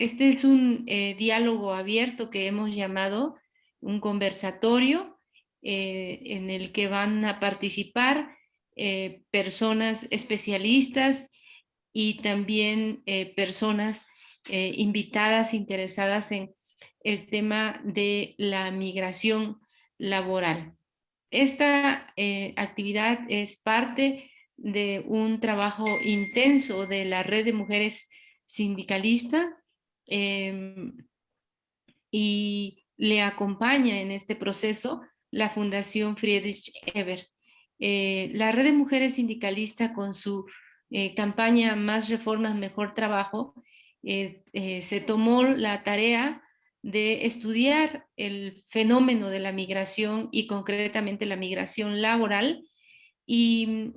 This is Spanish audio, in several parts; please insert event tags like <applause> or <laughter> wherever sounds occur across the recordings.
este es un eh, diálogo abierto que hemos llamado un conversatorio eh, en el que van a participar eh, personas especialistas y también personas invitadas interesadas en el tema de la migración laboral. Esta actividad es parte de un trabajo intenso de la red de mujeres sindicalistas Em, y le acompaña en este proceso la Fundación Friedrich Eber. Eh, la red de mujeres sindicalistas con su eh, campaña Más reformas, mejor trabajo, eh, se tomó la tarea de estudiar el fenómeno de la migración y concretamente la migración laboral y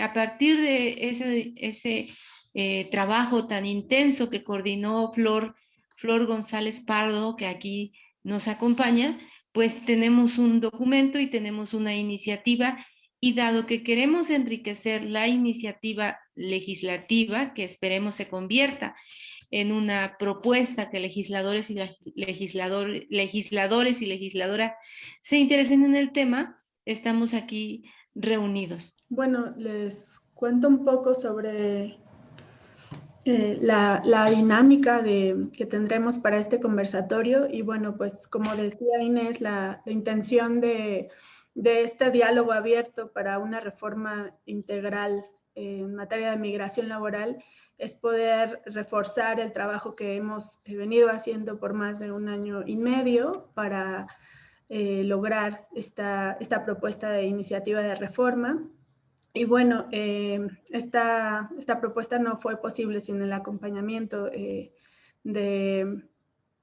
a partir de ese, ese eh, trabajo tan intenso que coordinó Flor, Flor González Pardo, que aquí nos acompaña, pues tenemos un documento y tenemos una iniciativa y dado que queremos enriquecer la iniciativa legislativa, que esperemos se convierta en una propuesta que legisladores y legislador, legisladores y legisladoras se interesen en el tema, estamos aquí reunidos. Bueno, les cuento un poco sobre eh, la, dinámica de, que tendremos para este conversatorio. Y bueno, pues como decía Inés, la, intención de, este diálogo abierto para una reforma integral en materia de migración laboral es poder reforzar el trabajo que hemos venido haciendo por más de un año y medio para eh, lograr esta propuesta de iniciativa de reforma y bueno, eh, esta, esta, propuesta no fue posible sin el acompañamiento eh, de,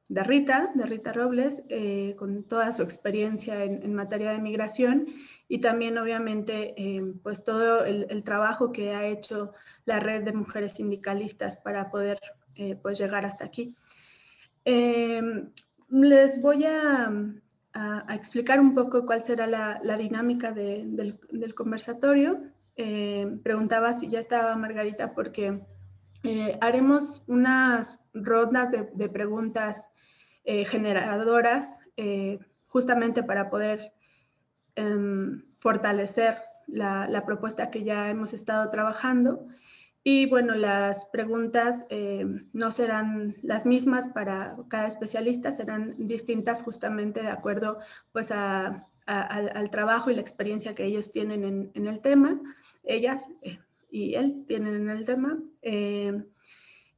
de, Rita, de Rita Robles, eh, con toda su experiencia en, materia de migración y también obviamente pues todo el, trabajo que ha hecho la red de mujeres sindicalistas para poder pues llegar hasta aquí. les voy a, explicar un poco cuál será la, la dinámica de, del, del conversatorio. Eh, preguntaba si ya estaba Margarita porque eh, haremos unas rondas de, preguntas eh, generadoras justamente para poder em, fortalecer la, propuesta que ya hemos estado trabajando. Y bueno, las preguntas no serán las mismas para cada especialista, serán distintas justamente de acuerdo pues a al, trabajo y la experiencia que ellos tienen en, el tema, ellas eh, y él tienen en el tema. Eh,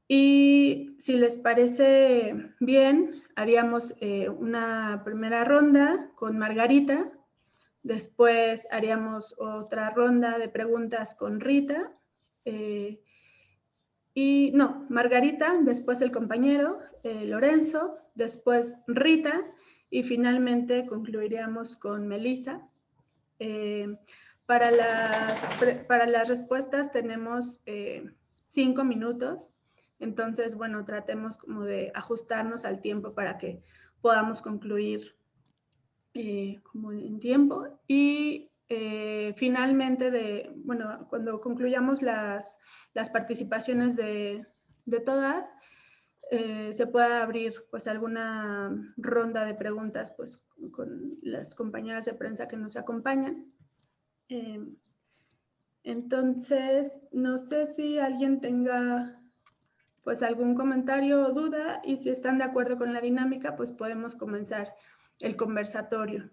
y si les parece bien, haríamos eh, una primera ronda con Margarita, después haríamos otra ronda de preguntas con Rita, y no, Margarita, después el compañero Lorenzo, después Rita, y finalmente concluiríamos con Melissa. Eh, para, las, para las respuestas tenemos eh, cinco minutos, entonces, bueno, tratemos como de ajustarnos al tiempo para que podamos concluir eh, como en tiempo. Y finalmente, de, bueno, cuando concluyamos las, las participaciones de, de todas, eh, se pueda abrir pues alguna ronda de preguntas pues con las compañeras de prensa que nos acompañan. Eh, entonces, no sé si alguien tenga pues algún comentario o duda y si están de acuerdo con la dinámica, pues podemos comenzar el conversatorio.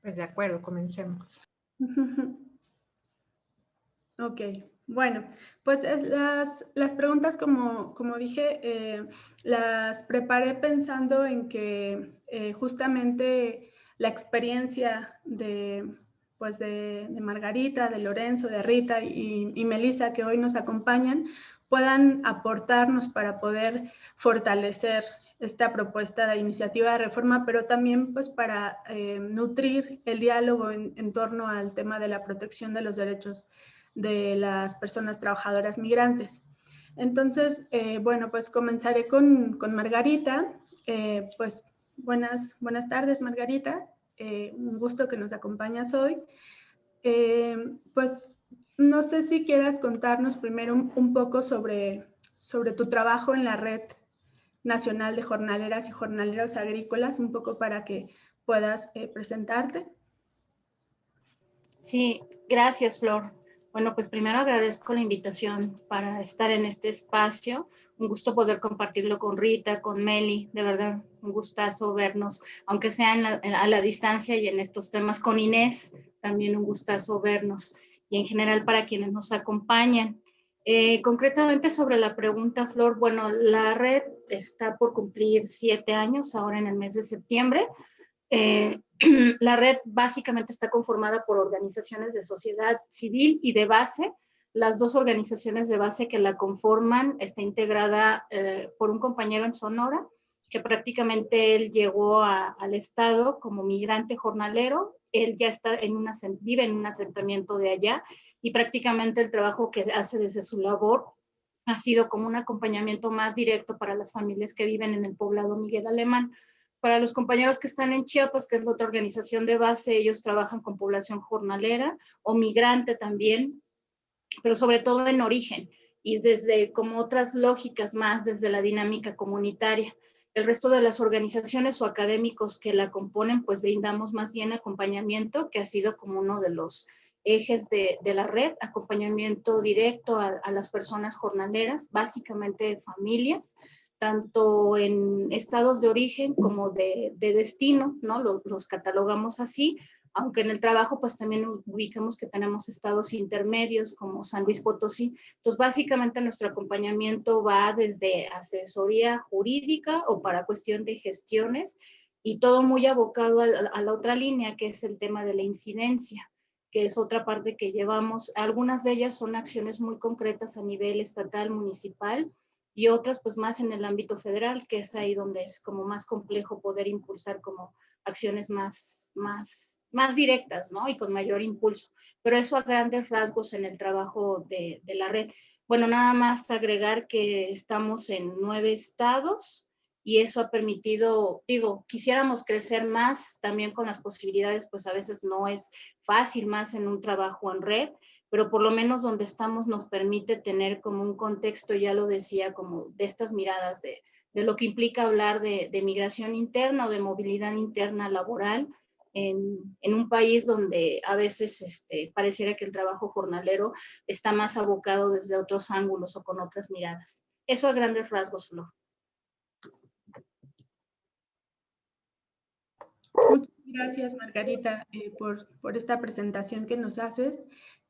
Pues de acuerdo, comencemos. <laughs> Ok, bueno, pues las, las preguntas, como, como dije, eh, las preparé pensando en que eh, justamente la experiencia de, pues de, Margarita, de Lorenzo, de Rita y, y Melissa, que hoy nos acompañan, puedan aportarnos para poder fortalecer esta propuesta de iniciativa de reforma, pero también pues para eh, nutrir el diálogo en, torno al tema de la protección de los derechos de las personas trabajadoras migrantes. Entonces, eh, bueno, pues comenzaré con, con Margarita. Eh, pues buenas, buenas tardes, Margarita. un gusto que nos acompañas hoy. Pues no sé si quieras contarnos primero un, poco sobre, sobre tu trabajo en la red nacional de jornaleras y jornaleros agrícolas, un poco para que puedas eh, presentarte. Sí, gracias, Flor. Bueno, pues primero agradezco la invitación para estar en este espacio. Un gusto poder compartirlo con Rita, con Meli, de verdad, un gustazo vernos, aunque sea a la distancia y en estos temas con Inés, también un gustazo vernos y en general para quienes nos acompañan. Eh, concretamente sobre la pregunta, Flor, bueno, la red está por cumplir siete años ahora en el mes de septiembre. Eh, <clears throat> la red básicamente está conformada por organizaciones de sociedad civil y de base. Las dos organizaciones de base que la conforman está integrada eh, por un compañero en Sonora, que prácticamente él llegó al estado como migrante jornalero. Él ya está en una, vive en un asentamiento de allá y prácticamente el trabajo que hace desde su labor ha sido como un acompañamiento más directo para las familias que viven en el poblado Miguel Alemán. Para los compañeros que están en Chiapas, que es la otra organización de base, ellos trabajan con población jornalera o migrante también, pero sobre todo en origen y desde como otras lógicas más desde la dinámica comunitaria. El resto de las organizaciones o académicos que la componen, pues brindamos más bien acompañamiento, que ha sido como uno de los ejes de, la red, acompañamiento directo a, las personas jornaleras, básicamente familias, tanto en estados de origen como de, destino, ¿no? Los, catalogamos así, aunque en el trabajo pues también ubicamos que tenemos estados intermedios como San Luis Potosí. Entonces básicamente nuestro acompañamiento va desde asesoría jurídica o para cuestión de gestiones y todo muy abocado a la otra línea que es el tema de la incidencia que es otra parte que llevamos. Algunas de ellas son acciones muy concretas a nivel estatal, municipal, y otras pues más en el ámbito federal, que es ahí donde es como más complejo poder impulsar como acciones más, más, más directas, ¿no? Y con mayor impulso. Pero eso a grandes rasgos en el trabajo de, de la red. Bueno, nada más agregar que estamos en nueve estados, y eso ha permitido, digo, quisiéramos crecer más también con las posibilidades, pues a veces no es fácil más en un trabajo en red, pero por lo menos donde estamos nos permite tener como un contexto, ya lo decía, como de estas miradas de, de lo que implica hablar de, migración interna o de movilidad interna laboral en, en un país donde a veces este, pareciera que el trabajo jornalero está más abocado desde otros ángulos o con otras miradas. Eso a grandes rasgos, Flor. Gracias, Margarita, eh, por, esta presentación que nos haces.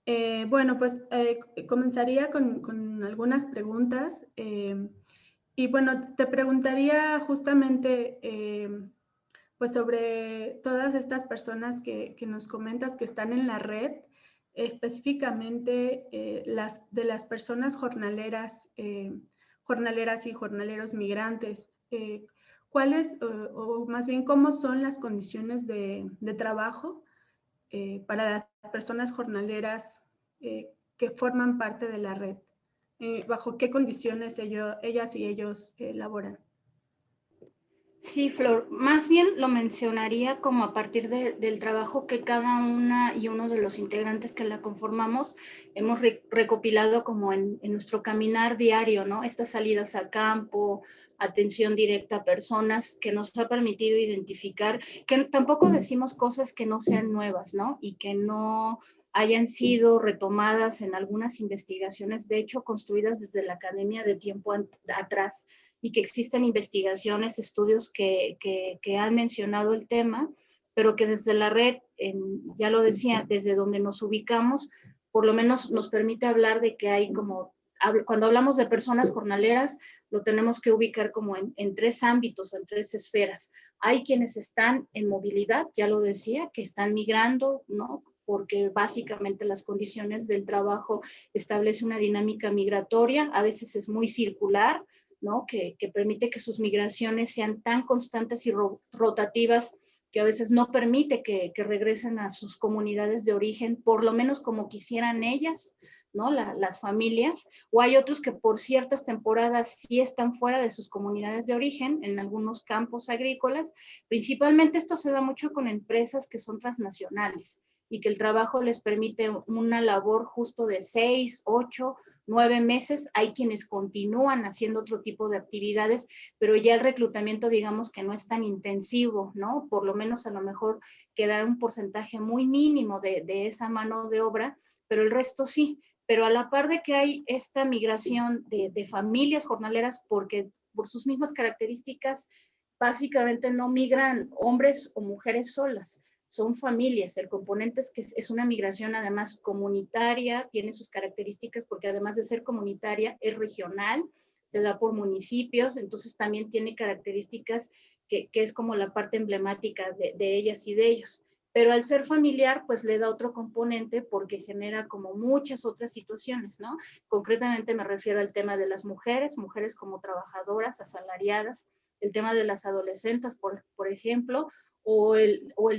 Eh, bueno, pues eh, comenzaría con, algunas preguntas. y bueno, te preguntaría justamente pues sobre todas estas personas que, nos comentas que están en la red, específicamente las, de las personas jornaleras, jornaleras y jornaleros migrantes cuáles, o, más bien cómo son las condiciones de, trabajo eh, para las personas jornaleras eh, que forman parte de la red, eh, bajo qué condiciones ellas y ellos laboran. Sí, Flor, más bien lo mencionaría como a partir del trabajo que cada una y uno de los integrantes que la conformamos hemos recopilado como en, nuestro caminar diario, ¿no? Estas salidas a campo, atención directa a personas que nos ha permitido identificar, que tampoco decimos cosas que no sean nuevas, ¿no? Y que no hayan sido retomadas en algunas investigaciones, de hecho, construidas desde la academia de tiempo atrás y que existen investigaciones, estudios que, que, han mencionado el tema, pero que desde la red, ya lo decía, desde donde nos ubicamos, por lo menos nos permite hablar de que hay como, cuando hablamos de personas jornaleras, lo tenemos que ubicar como en, en, tres ámbitos o en tres esferas. Hay quienes están en movilidad, ya lo decía, que están migrando, ¿no? porque básicamente las condiciones del trabajo establecen una dinámica migratoria, a veces es muy circular, que, permite que sus migraciones sean tan constantes y rotativas que a veces no permite que, regresen a sus comunidades de origen, por lo menos como quisieran ellas, ¿no? las familias, o hay otros que por ciertas temporadas sí están fuera de sus comunidades de origen, en algunos campos agrícolas. Principalmente esto se da mucho con empresas que son transnacionales, y que el trabajo les permite una labor justo de seis, ocho, nueve meses. Hay quienes continúan haciendo otro tipo de actividades, pero ya el reclutamiento digamos que no es tan intensivo, ¿no? Por lo menos a lo mejor queda un porcentaje muy mínimo de, esa mano de obra, pero el resto sí. Pero a la par de que hay esta migración de, de familias jornaleras, porque por sus mismas características, básicamente no migran hombres o mujeres solas, son familias. El componente es que es una migración además comunitaria, tiene sus características porque además de ser comunitaria es regional, se da por municipios, entonces también tiene características que, es como la parte emblemática de, de, ellas y de ellos. Pero al ser familiar, pues le da otro componente porque genera como muchas otras situaciones, ¿no? Concretamente me refiero al tema de las mujeres, mujeres como trabajadoras, asalariadas, el tema de las adolescentes, por, por ejemplo, o,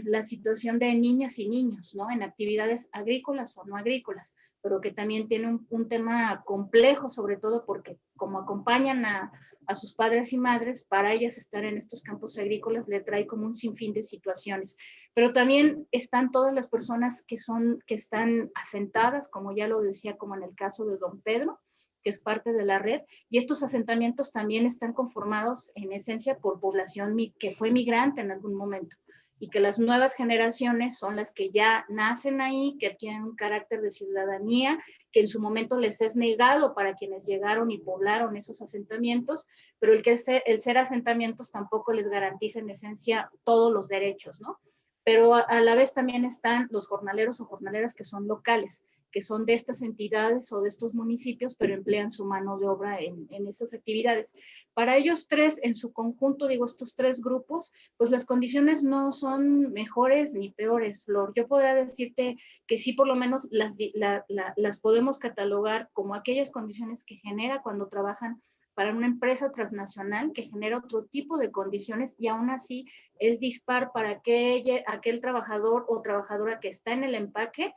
la situación de niñas y niños, ¿no? En actividades agrícolas o no agrícolas, pero que también tiene un, un tema complejo, sobre todo porque como acompañan a, a, sus padres y madres, para ellas estar en estos campos agrícolas le trae como un sinfín de situaciones. Pero también están todas las personas que, son, que están asentadas, como ya lo decía, como en el caso de don Pedro, que es parte de la red, y estos asentamientos también están conformados en esencia por población que fue migrante en algún momento y que las nuevas generaciones son las que ya nacen ahí, que tienen un carácter de ciudadanía, que en su momento les es negado para quienes llegaron y poblaron esos asentamientos, pero el, que ser, el ser asentamientos tampoco les garantiza en esencia todos los derechos, ¿no? Pero a la vez también están los jornaleros o jornaleras que son locales, que son de estas entidades o de estos municipios, pero emplean su mano de obra en, en estas actividades. Para ellos tres, en su conjunto, digo, estos tres grupos, pues las condiciones no son mejores ni peores, Flor. Yo podría decirte que sí, por lo menos las, las podemos catalogar como aquellas condiciones que genera cuando trabajan para una empresa transnacional que genera otro tipo de condiciones y aún así es dispar para aquel, aquel trabajador o trabajadora que está en el empaque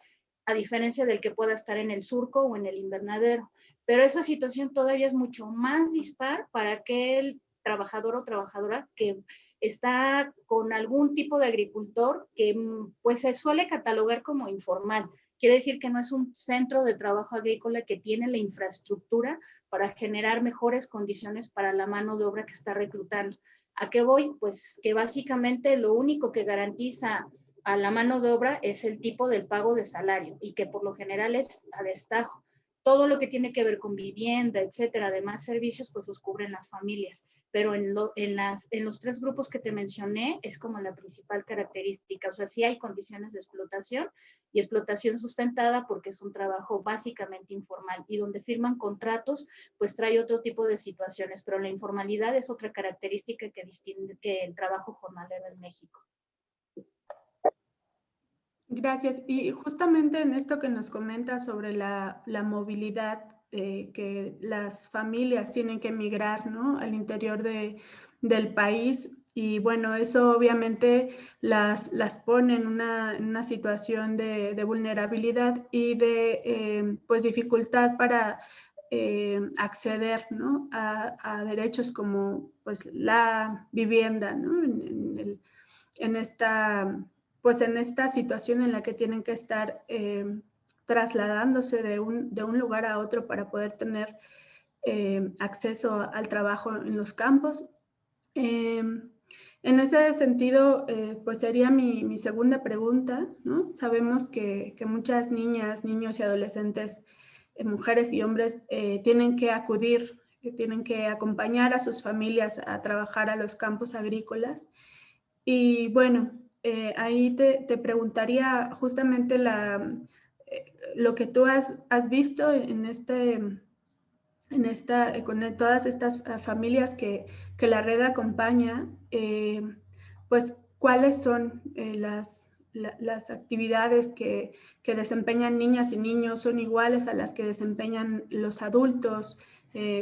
a diferencia del que pueda estar en el surco o en el invernadero. Pero esa situación todavía es mucho más dispar para aquel trabajador o trabajadora que está con algún tipo de agricultor que mm, pues se suele catalogar como informal. Quiere decir que no es un centro de trabajo agrícola que tiene la infraestructura para generar mejores condiciones para la mano de obra que está reclutando. ¿A qué voy? Pues que básicamente lo único que garantiza a la mano de obra es el tipo del pago de salario y que por lo general es a destajo. Todo lo que tiene que ver con vivienda, etcétera, además servicios, pues los cubren las familias. Pero en, en, las, en los tres grupos que te mencioné es como la principal característica. O sea, sí hay condiciones de explotación y explotación sustentada porque es un trabajo básicamente informal y donde firman contratos, pues trae otro tipo de situaciones. Pero la informalidad es otra característica que distingue el trabajo jornalero en México. Gracias. Y justamente en esto que nos comenta sobre la, movilidad eh, que las familias tienen que emigrar ¿no? al interior de, del país, y bueno, eso obviamente las, las pone en una, situación de, vulnerabilidad y de eh, pues dificultad para eh, acceder ¿no? a, derechos como pues la vivienda ¿no? en, en esta pues en esta situación en la que tienen que estar eh, trasladándose de un, de un, lugar a otro para poder tener eh, acceso al trabajo en los campos. Eh, en ese sentido, pues sería mi, mi, segunda pregunta. Sabemos que, que, muchas niñas, niños y adolescentes, mujeres y hombres, tienen que acudir, que tienen que acompañar a sus familias a trabajar a los campos agrícolas. Y bueno, eh, ahí te, preguntaría justamente la, eh, lo que tú has, visto en, este, en esta, eh, con todas estas familias que, la red acompaña, pues cuáles son las, las actividades que, desempeñan niñas y niños son iguales a las que desempeñan los adultos,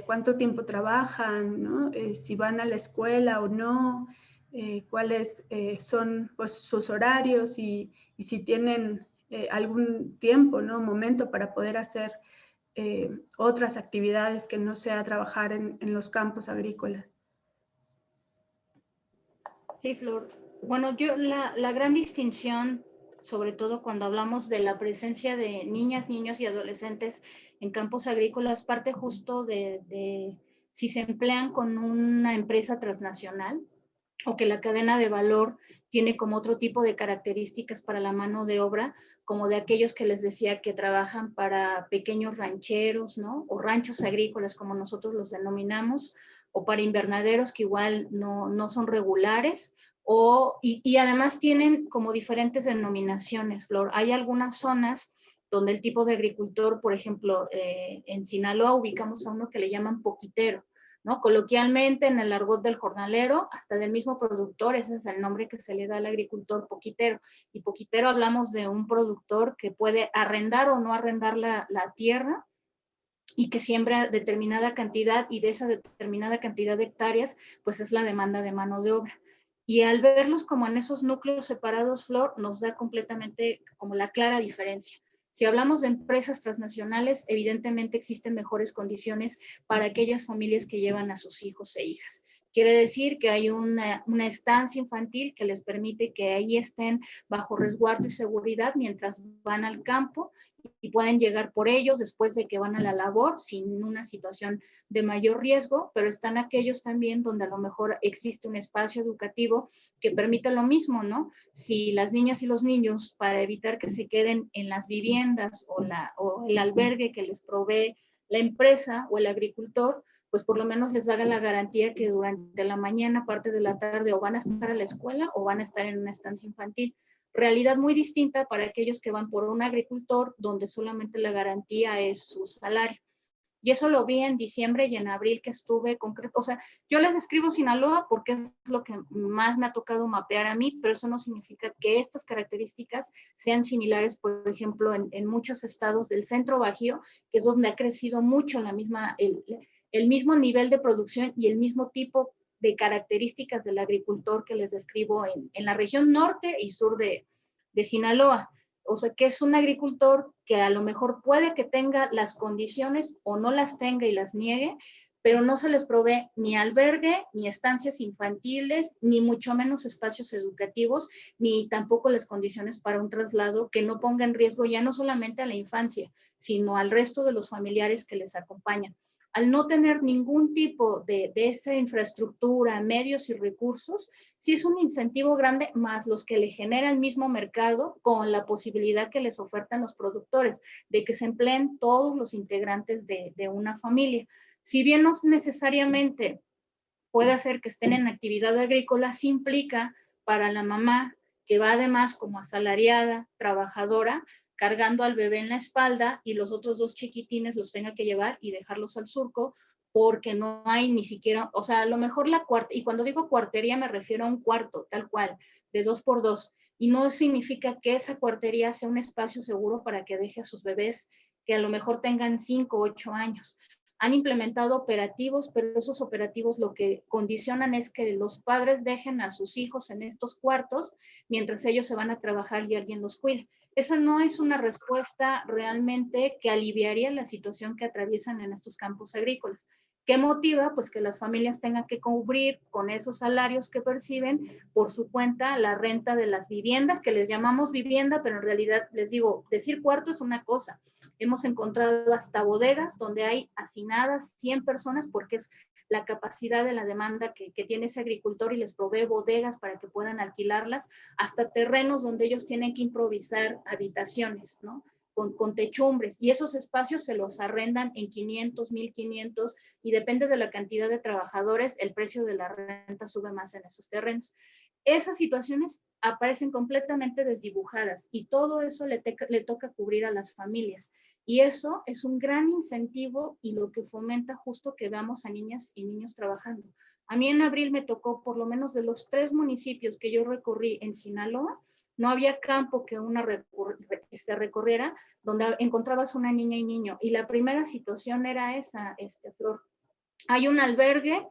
cuánto tiempo trabajan, si van a la escuela o no, eh, cuáles eh, son pues, sus horarios y, si tienen eh, algún tiempo, ¿no? momento para poder hacer otras actividades que no sea trabajar en, los campos agrícolas. Sí, Flor. Bueno, yo la, la gran distinción sobre todo cuando hablamos de la presencia de niñas, niños y adolescentes en campos agrícolas, parte justo de si se emplean con una empresa transnacional o que la cadena de valor tiene como otro tipo de características para la mano de obra, como de aquellos que les decía que trabajan para pequeños rancheros, ¿no? O ranchos agrícolas, como nosotros los denominamos, o para invernaderos que igual no, no son regulares, o, y, y, además tienen como diferentes denominaciones, Flor. Hay algunas zonas donde el tipo de agricultor, por ejemplo, eh, en Sinaloa ubicamos a uno que le llaman poquitero, ¿no? Coloquialmente en el argot del jornalero, hasta del mismo productor, ese es el nombre que se le da al agricultor poquitero. Y poquitero hablamos de un productor que puede arrendar o no arrendar la, la tierra y que siembra determinada cantidad y de esa determinada cantidad de hectáreas, pues es la demanda de mano de obra. Y al verlos como en esos núcleos separados, Flor, nos da completamente como la clara diferencia. Si hablamos de empresas transnacionales, evidentemente existen mejores condiciones para aquellas familias que llevan a sus hijos e hijas. Quiere decir que hay una, una, estancia infantil que les permite que ahí estén bajo resguardo y seguridad mientras van al campo y pueden llegar por ellos después de que van a la labor sin una situación de mayor riesgo, pero están aquellos también donde a lo mejor existe un espacio educativo que permite lo mismo, ¿no? Si las niñas y los niños, para evitar que se queden en las viviendas o, la, o el albergue que les provee la empresa o el agricultor, pues por lo menos les haga la garantía que durante la mañana, parte de la tarde, o van a estar a la escuela o van a estar en una estancia infantil. Realidad muy distinta para aquellos que van por un agricultor donde solamente la garantía es su salario. Y eso lo vi en diciembre y en abril que estuve concreto. O sea, yo les escribo Sinaloa porque es lo que más me ha tocado mapear a mí, pero eso no significa que estas características sean similares, por ejemplo, en, en muchos estados del centro bajío, que es donde ha crecido mucho la misma, el, el mismo nivel de producción y el mismo tipo de características del agricultor que les describo en, en la región norte y sur de, de, Sinaloa. O sea, que es un agricultor que a lo mejor puede que tenga las condiciones o no las tenga y las niegue, pero no se les provee ni albergue, ni estancias infantiles, ni mucho menos espacios educativos, ni tampoco las condiciones para un traslado que no ponga en riesgo ya no solamente a la infancia, sino al resto de los familiares que les acompañan al no tener ningún tipo de, de, esa infraestructura, medios y recursos, sí es un incentivo grande más los que le genera el mismo mercado con la posibilidad que les ofertan los productores de que se empleen todos los integrantes de, de una familia. Si bien no necesariamente puede hacer que estén en actividad agrícola, sí implica para la mamá que va además como asalariada, trabajadora, cargando al bebé en la espalda y los otros dos chiquitines los tenga que llevar y dejarlos al surco porque no hay ni siquiera, o sea, a lo mejor la cuarta, y cuando digo cuartería me refiero a un cuarto, tal cual, de dos por dos, y no significa que esa cuartería sea un espacio seguro para que deje a sus bebés que a lo mejor tengan cinco o ocho años. Han implementado operativos, pero esos operativos lo que condicionan es que los padres dejen a sus hijos en estos cuartos mientras ellos se van a trabajar y alguien los cuide esa no es una respuesta realmente que aliviaría la situación que atraviesan en estos campos agrícolas. ¿Qué motiva? Pues que las familias tengan que cubrir con esos salarios que perciben por su cuenta la renta de las viviendas, que les llamamos vivienda, pero en realidad les digo, decir cuarto es una cosa. Hemos encontrado hasta bodegas donde hay hacinadas 100 personas porque es la capacidad de la demanda que, tiene ese agricultor y les provee bodegas para que puedan alquilarlas, hasta terrenos donde ellos tienen que improvisar habitaciones, ¿no? Con, con, techumbres y esos espacios se los arrendan en 500, 1500 y depende de la cantidad de trabajadores, el precio de la renta sube más en esos terrenos. Esas situaciones aparecen completamente desdibujadas y todo eso le, te, le toca cubrir a las familias. Y eso es un gran incentivo y lo que fomenta justo que veamos a niñas y niños trabajando. A mí en abril me tocó, por lo menos de los tres municipios que yo recorrí en Sinaloa, no había campo que una este, recorriera donde encontrabas una niña y niño. Y la primera situación era esa, este, Flor. Hay un albergue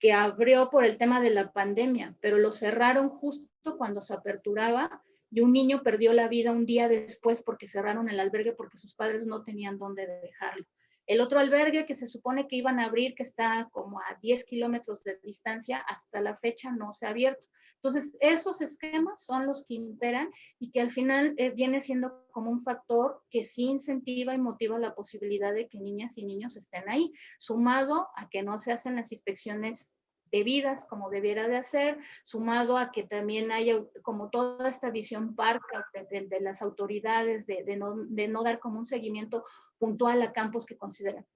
que abrió por el tema de la pandemia, pero lo cerraron justo cuando se aperturaba y un niño perdió la vida un día después porque cerraron el albergue porque sus padres no tenían dónde dejarlo. El otro albergue que se supone que iban a abrir, que está como a 10 kilómetros de distancia, hasta la fecha no se ha abierto. Entonces, esos esquemas son los que imperan y que al final eh, viene siendo como un factor que sí incentiva y motiva la posibilidad de que niñas y niños estén ahí, sumado a que no se hacen las inspecciones debidas como debiera de hacer, sumado a que también haya como toda esta visión parca de, las autoridades de, no, de no dar como un seguimiento puntual a campos que consideran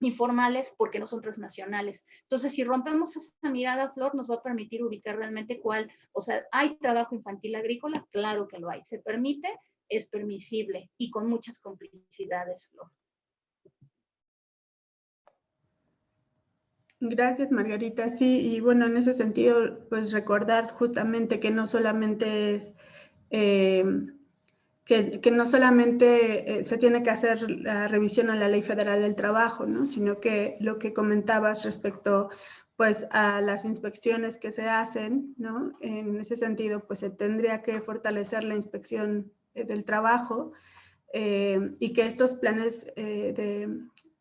informales porque no son transnacionales. Entonces, si rompemos esa mirada, Flor, nos va a permitir ubicar realmente cuál, o sea, ¿hay trabajo infantil agrícola? Claro que lo hay. ¿Se permite? Es permisible y con muchas complicidades, Flor. Gracias, Margarita. Sí, y bueno, en ese sentido, pues recordar justamente que no solamente es... Eh, que, no solamente eh, se tiene que hacer la revisión a la Ley Federal del Trabajo, ¿no? sino que lo que comentabas respecto pues, a las inspecciones que se hacen, ¿no? en ese sentido, pues se tendría que fortalecer la inspección eh, del trabajo y que estos planes de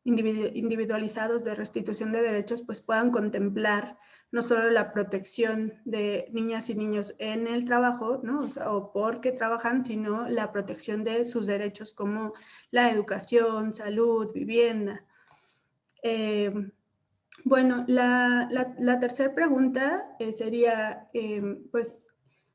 individualizados de restitución de derechos pues, puedan contemplar no solo la protección de niñas y niños en el trabajo, ¿no? O, porque trabajan, sino la protección de sus derechos como la educación, salud, vivienda. Eh, bueno, la, la, tercera pregunta eh, sería, eh, pues,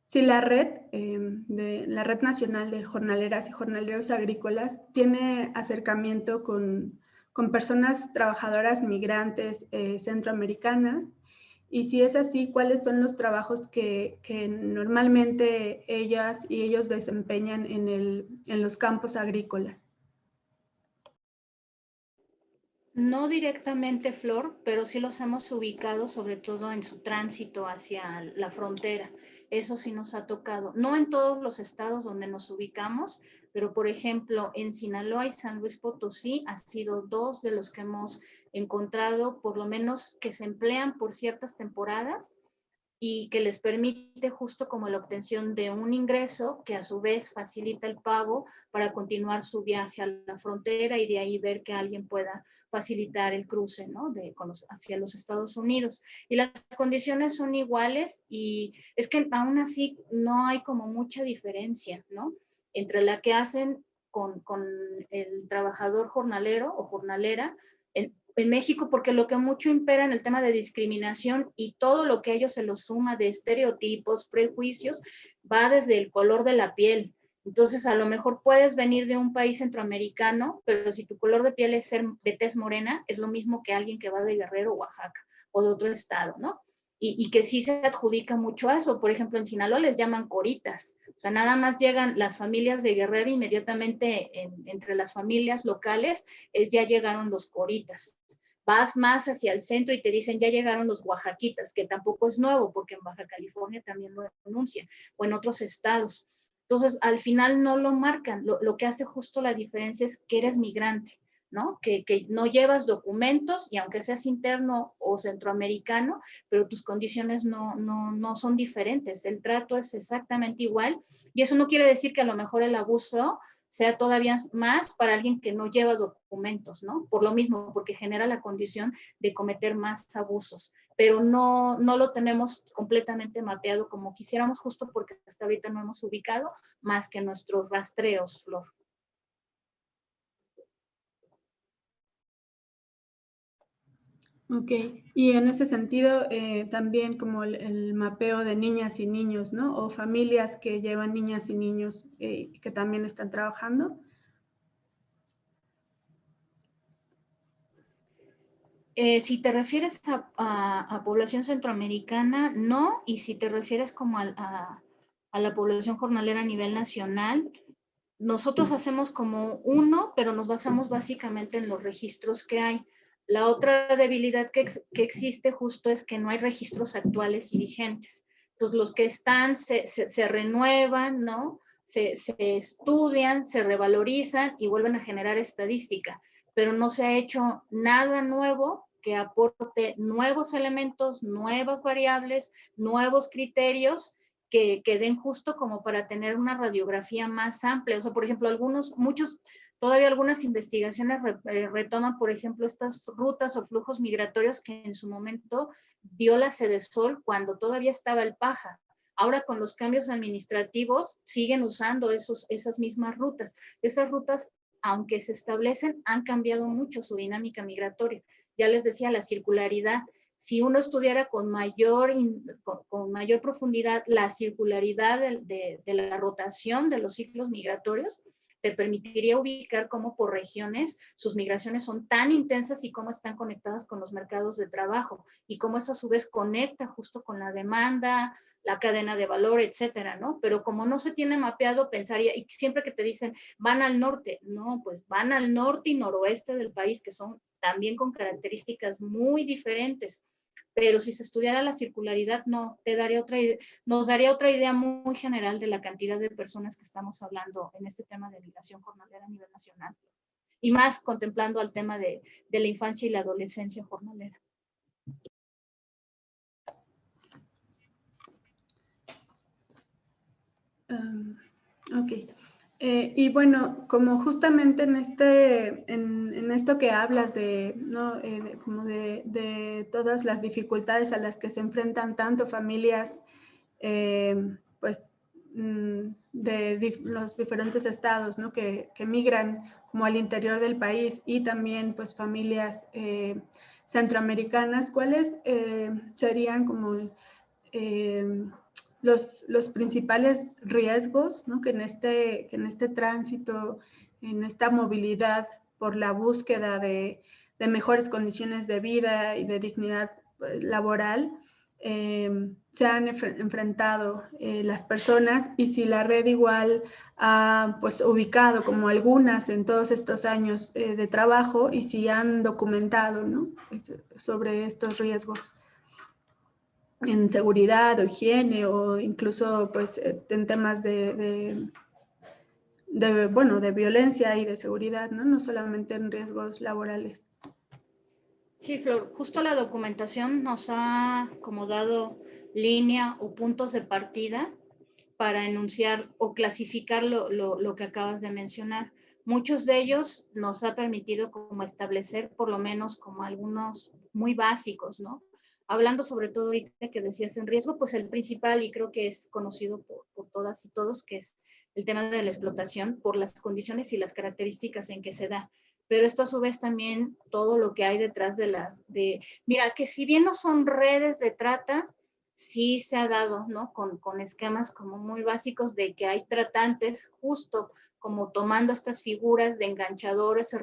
si la red, de, la Red Nacional de Jornaleras y Jornaleros Agrícolas tiene acercamiento con, con personas trabajadoras migrantes centroamericanas y si es así, ¿cuáles son los trabajos que, normalmente ellas y ellos desempeñan en, en los campos agrícolas? No directamente, Flor, pero sí los hemos ubicado sobre todo en su tránsito hacia la frontera. Eso sí nos ha tocado. No en todos los estados donde nos ubicamos, pero por ejemplo en Sinaloa y San Luis Potosí ha sido dos de los que hemos encontrado, por lo menos que se emplean por ciertas temporadas y que les permite justo como la obtención de un ingreso que a su vez facilita el pago para continuar su viaje a la frontera y de ahí ver que alguien pueda facilitar el cruce ¿no? de, hacia los Estados Unidos. Y las condiciones son iguales y es que aún así no hay como mucha diferencia ¿no? Entre la que hacen con, con el trabajador jornalero o jornalera en México, porque lo que mucho impera en el tema de discriminación y todo lo que a ellos se los suma de estereotipos, prejuicios, va desde el color de la piel. Entonces, a lo mejor puedes venir de un país centroamericano, pero si tu color de piel es ser de tez morena, es lo mismo que alguien que va de Guerrero, Oaxaca o de otro estado, ¿no? Y, que sí se adjudica mucho a eso. Por ejemplo, en Sinaloa les llaman coritas. O sea, nada más llegan las familias de Guerrero inmediatamente entre las familias locales, es ya llegaron los coritas. Vas más hacia el centro y te dicen ya llegaron los oaxaquitas, que tampoco es nuevo porque en Baja California también lo denuncian, o en otros estados. Entonces, al final no lo marcan. Lo que hace justo la diferencia es que eres migrante ¿no? Que, no llevas documentos y aunque seas interno o centroamericano, pero tus condiciones no, no, son diferentes, el trato es exactamente igual y eso no quiere decir que a lo mejor el abuso sea todavía más para alguien que no lleva documentos, ¿no? Por lo mismo, porque genera la condición de cometer más abusos, pero no, no lo tenemos completamente mapeado como quisiéramos, justo porque hasta ahorita no hemos ubicado más que nuestros rastreos, Flor. Ok, y en ese sentido eh, también como el, mapeo de niñas y niños, ¿no? O familias que llevan niñas y niños eh, que también están trabajando. Eh, si te refieres a, población centroamericana, no, y si te refieres como a, a la población jornalera a nivel nacional, nosotros hacemos como uno, pero nos basamos básicamente en los registros que hay. La otra debilidad que, existe justo es que no hay registros actuales y vigentes. Entonces, los que están se, renuevan, ¿no? Se, estudian, se revalorizan y vuelven a generar estadística, pero no se ha hecho nada nuevo que aporte nuevos elementos, nuevas variables, nuevos criterios que, que, den justo como para tener una radiografía más amplia. O sea, por ejemplo, algunos, muchos Todavía algunas investigaciones eh, retoman, por ejemplo, estas rutas o flujos migratorios que en su momento dio la Sol cuando todavía estaba el paja. Ahora con los cambios administrativos siguen usando esos, esas mismas rutas. Esas rutas, aunque se establecen, han cambiado mucho su dinámica migratoria. Ya les decía, la circularidad. Si uno estudiara con mayor, con, mayor profundidad la circularidad de la rotación de los ciclos migratorios, te permitiría ubicar cómo por regiones sus migraciones son tan intensas y cómo están conectadas con los mercados de trabajo y cómo eso a su vez conecta justo con la demanda, la cadena de valor, etcétera, ¿no? Pero como no se tiene mapeado, pensaría, y siempre que te dicen, van al norte, no, pues van al norte y noroeste del país, que son también con características muy diferentes pero si se estudiara la circularidad, no, te daría otra nos daría otra idea muy general de la cantidad de personas que estamos hablando en este tema de migración jornalera a nivel nacional. Y más contemplando al tema de, la infancia y la adolescencia jornalera. Um, ok. Eh, y bueno, como justamente en, este, en, esto que hablas de, ¿no? Eh, como de, todas las dificultades a las que se enfrentan tanto familias, eh, pues, mm, de los diferentes estados, ¿no? Que, que, migran como al interior del país y también, pues, familias centroamericanas, ¿cuáles serían como los, los principales riesgos ¿no? que, en este, que en este tránsito, en esta movilidad por la búsqueda de, de mejores condiciones de vida y de dignidad pues, laboral, eh, se han enfrentado eh, las personas y si la red igual ha pues, ubicado como algunas en todos estos años eh, de trabajo y si han documentado ¿no? sobre estos riesgos en seguridad higiene o incluso pues eh, en temas de, de, bueno, de violencia y de seguridad, ¿no? No solamente en riesgos laborales. Sí, Flor, justo la documentación nos ha como dado línea o puntos de partida para enunciar o clasificar lo, lo, lo que acabas de mencionar. Muchos de ellos nos ha permitido como establecer por lo menos como algunos muy básicos, ¿no? Hablando sobre todo ahorita que decías en riesgo, pues el principal y creo que es conocido por, todas y todos, que es el tema de la explotación por las condiciones y las características en que se da. Pero esto a su vez también todo lo que hay detrás de las, de, mira, que si bien no son redes de trata, sí se ha dado, ¿no? Con, con esquemas como muy básicos de que hay tratantes justo como tomando estas figuras de enganchadores o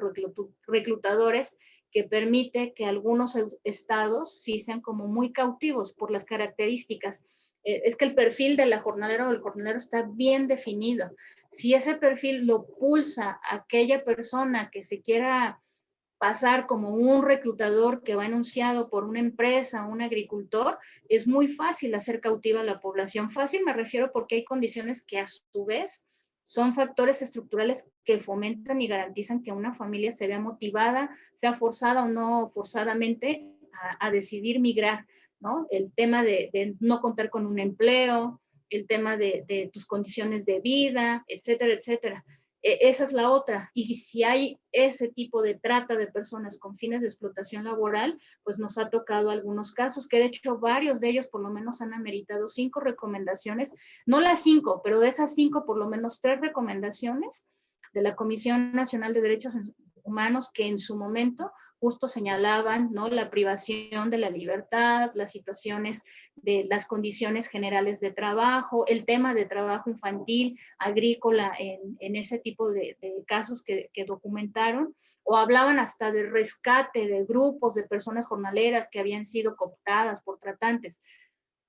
reclutadores que permite que algunos estados sí sean como muy cautivos por las características. Eh, es que el perfil de la jornalera o el jornalero está bien definido. Si ese perfil lo pulsa aquella persona que se quiera pasar como un reclutador que va enunciado por una empresa, un agricultor, es muy fácil hacer cautiva a la población. Fácil me refiero porque hay condiciones que a su vez son factores estructurales que fomentan y garantizan que una familia se vea motivada, sea forzada o no forzadamente, a, decidir migrar, ¿no? El tema de, no contar con un empleo, el tema de, de tus condiciones de vida, etcétera, etcétera. E, esa es la otra. Y si hay ese tipo de trata de personas con fines de explotación laboral, pues nos ha tocado algunos casos, que de hecho varios de ellos por lo menos han ameritado cinco recomendaciones, no las cinco, pero de esas cinco por lo menos tres recomendaciones de la Comisión Nacional de Derechos Humanos que en su momento justo señalaban ¿no? la privación de la libertad, las situaciones de las condiciones generales de trabajo, el tema de trabajo infantil, agrícola, en, ese tipo de, casos que, documentaron, o hablaban hasta de rescate de grupos de personas jornaleras que habían sido cooptadas por tratantes.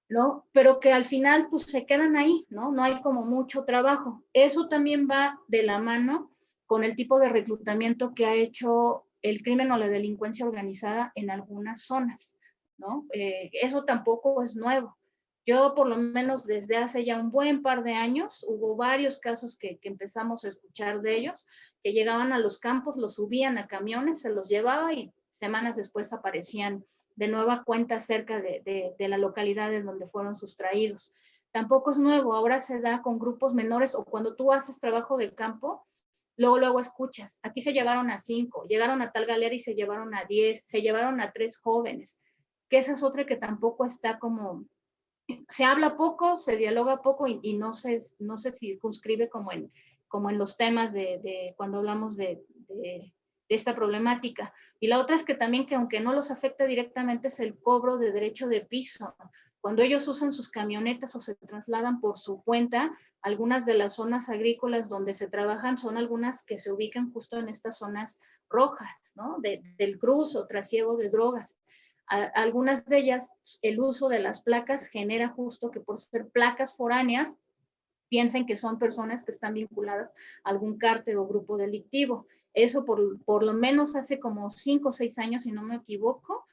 ¿no? Pero que al final pues se quedan ahí, ¿no? No hay como mucho trabajo. Eso también va de la mano con el tipo de reclutamiento que ha hecho el crimen o la delincuencia organizada en algunas zonas, ¿no? Eh, eso tampoco es nuevo. Yo por lo menos desde hace ya un buen par de años hubo varios casos que, empezamos a escuchar de ellos, que llegaban a los campos, los subían a camiones, se los llevaba y semanas después aparecían de nueva cuenta cerca de, de la localidad en donde fueron sustraídos. Tampoco es nuevo, ahora se da con grupos menores o cuando tú haces trabajo de campo, luego, luego escuchas, aquí se llevaron a cinco, llegaron a tal galera y se llevaron a diez, se llevaron a tres jóvenes, que esa es otra que tampoco está como, se habla poco, se dialoga poco y, no, se, no se circunscribe como en, como en los temas de, cuando hablamos de, de, esta problemática. Y la otra es que también que aunque no los afecta directamente es el cobro de derecho de piso. Cuando ellos usan sus camionetas o se trasladan por su cuenta, algunas de las zonas agrícolas donde se trabajan son algunas que se ubican justo en estas zonas rojas, ¿no? del cruz o trasiego de drogas. algunas de ellas, el uso de las placas genera justo que por ser placas foráneas, piensen que son personas que están vinculadas a algún cártel o grupo delictivo. Eso por, por lo menos hace como cinco o seis años, si no me equivoco,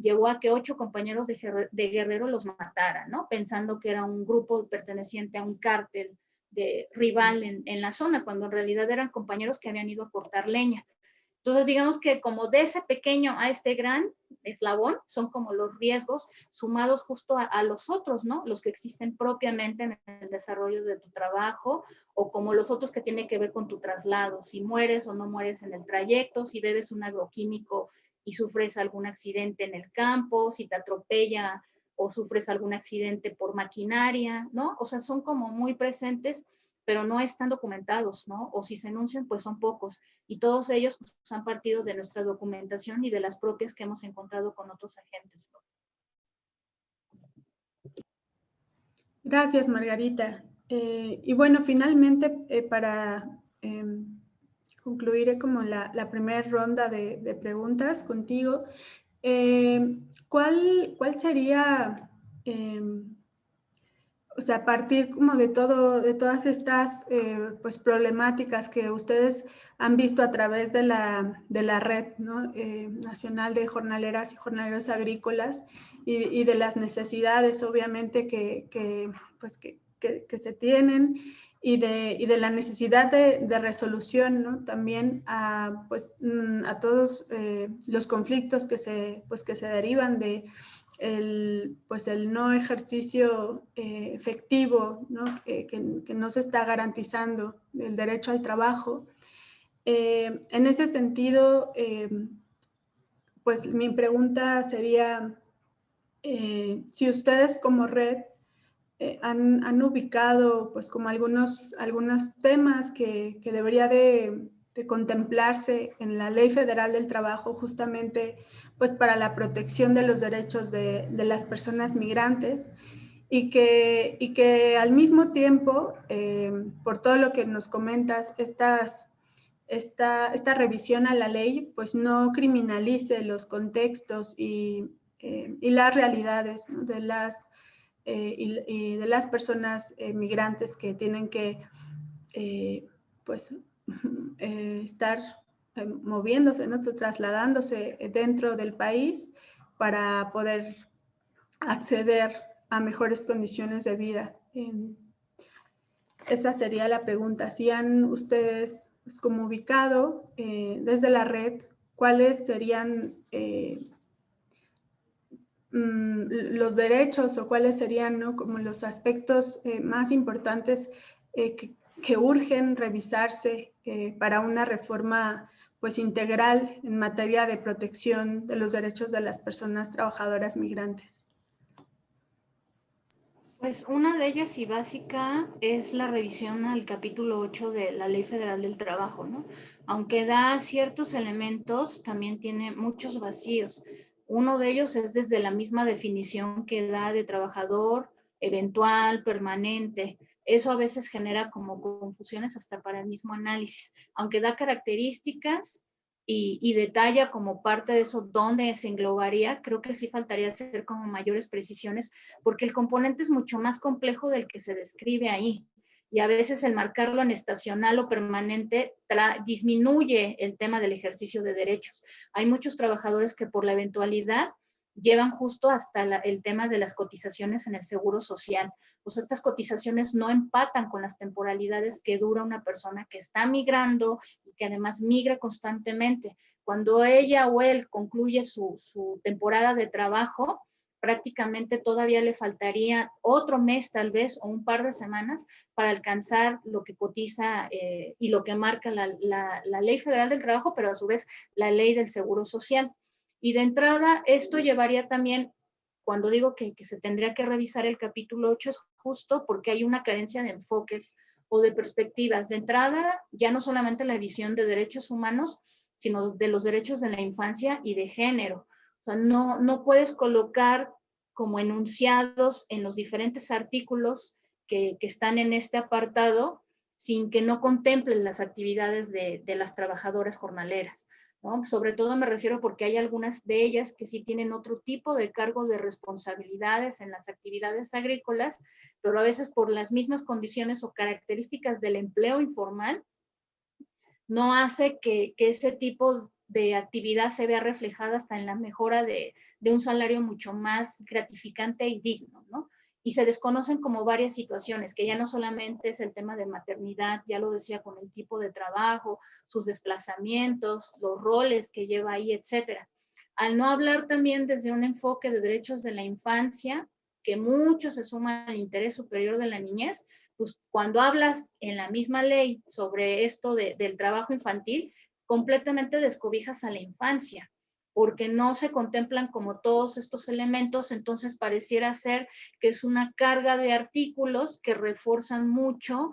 llevó a que ocho compañeros de, Guerrero los mataran, ¿no? Pensando que era un grupo perteneciente a un cártel de rival en, en, la zona, cuando en realidad eran compañeros que habían ido a cortar leña. Entonces, digamos que como de ese pequeño a este gran eslabón, son como los riesgos sumados justo a, los otros, ¿no? Los que existen propiamente en el desarrollo de tu trabajo o como los otros que tienen que ver con tu traslado, si mueres o no mueres en el trayecto, si bebes un agroquímico sufres algún accidente en el campo, si te atropella o sufres algún accidente por maquinaria, ¿no? O sea, son como muy presentes pero no están documentados, ¿no? O si se enuncian, pues son pocos. Y todos ellos pues, han partido de nuestra documentación y de las propias que hemos encontrado con otros agentes. Gracias, Margarita. Eh, y bueno, finalmente, eh, para em, concluir como la, primera ronda de, preguntas contigo, em, ¿cuál, ¿cuál sería em, o sea, a partir como de todo, de todas estas eh, pues problemáticas que ustedes han visto a través de la, de la red eh, nacional de jornaleras y jornaleros agrícolas y, de las necesidades obviamente que, que pues, que, que, se tienen y de, y de la necesidad de, de, resolución ¿no? también a, pues, mm, a todos eh, los conflictos que se, pues, que se derivan de, el, pues el no ejercicio eh, efectivo, ¿no? que, no se está garantizando el derecho al trabajo. Eh, en ese sentido, eh, pues mi pregunta sería si ustedes como red han, han, ubicado pues como algunos, algunos temas que, que debería de, de contemplarse en la Ley Federal del Trabajo justamente pues para la protección de los derechos de, las personas migrantes y que, y que al mismo tiempo, eh, por todo lo que nos comentas, estas, esta, esta revisión a la ley pues no criminalice los contextos y, eh, y las realidades de, las, eh, y, de las personas migrantes que tienen que pues, <laughs> estar eh, moviéndose, ¿no? trasladándose dentro del país para poder acceder a mejores condiciones de vida. Esa sería la pregunta. Si han ustedes pues, como ubicado eh, desde la red, ¿cuáles serían eh, mm, los derechos o cuáles serían ¿no? como los aspectos más importantes que, que, urgen revisarse para una reforma pues integral en materia de protección de los derechos de las personas trabajadoras migrantes? Pues una de ellas y básica es la revisión al capítulo 8 de la Ley Federal del Trabajo, ¿no? Aunque da ciertos elementos, también tiene muchos vacíos. Uno de ellos es desde la misma definición que da de trabajador eventual, permanente. Eso a veces genera como confusiones hasta para el mismo análisis, aunque da características y, detalla como parte de eso dónde se englobaría, creo que sí faltaría hacer como mayores precisiones, porque el componente es mucho más complejo del que se describe ahí. Y a veces el marcarlo en estacional o permanente disminuye el tema del ejercicio de derechos. Hay muchos trabajadores que por la eventualidad llevan justo hasta el tema de las cotizaciones en el seguro social. Pues estas cotizaciones no empatan con las temporalidades que dura una persona que está migrando y que además migra constantemente. Cuando ella o él concluye su, su temporada de trabajo, prácticamente todavía le faltaría otro mes tal vez o un par de semanas para alcanzar lo que cotiza eh, y lo que marca la, Ley Federal del Trabajo, pero a su vez la Ley del Seguro Social. Y de entrada, esto llevaría también, cuando digo que, que se tendría que revisar el capítulo 8, es justo porque hay una carencia de enfoques o de perspectivas. De entrada, ya no solamente la visión de derechos humanos, sino de los derechos de la infancia y de género. O sea, no, no puedes colocar como enunciados en los diferentes artículos que, que están en este apartado sin que no contemplen las actividades de, de las trabajadoras jornaleras. ¿no? Sobre todo me refiero porque hay algunas de ellas que sí tienen otro tipo de cargo de responsabilidades en las actividades agrícolas, pero a veces por las mismas condiciones o características del empleo informal, no hace que, que ese tipo de actividad se vea reflejada hasta en la mejora de, de, un salario mucho más gratificante y digno, ¿no? Y se desconocen como varias situaciones, que ya no solamente es el tema de maternidad, ya lo decía con el tipo de trabajo, sus desplazamientos, los roles que lleva ahí, etcétera. Al no hablar también desde un enfoque de derechos de la infancia, que mucho se suma al interés superior de la niñez, pues cuando hablas en la misma ley sobre esto de, del trabajo infantil, completamente descobijas a la infancia, porque no se contemplan como todos estos elementos, entonces pareciera ser que es una carga de artículos que refuerzan mucho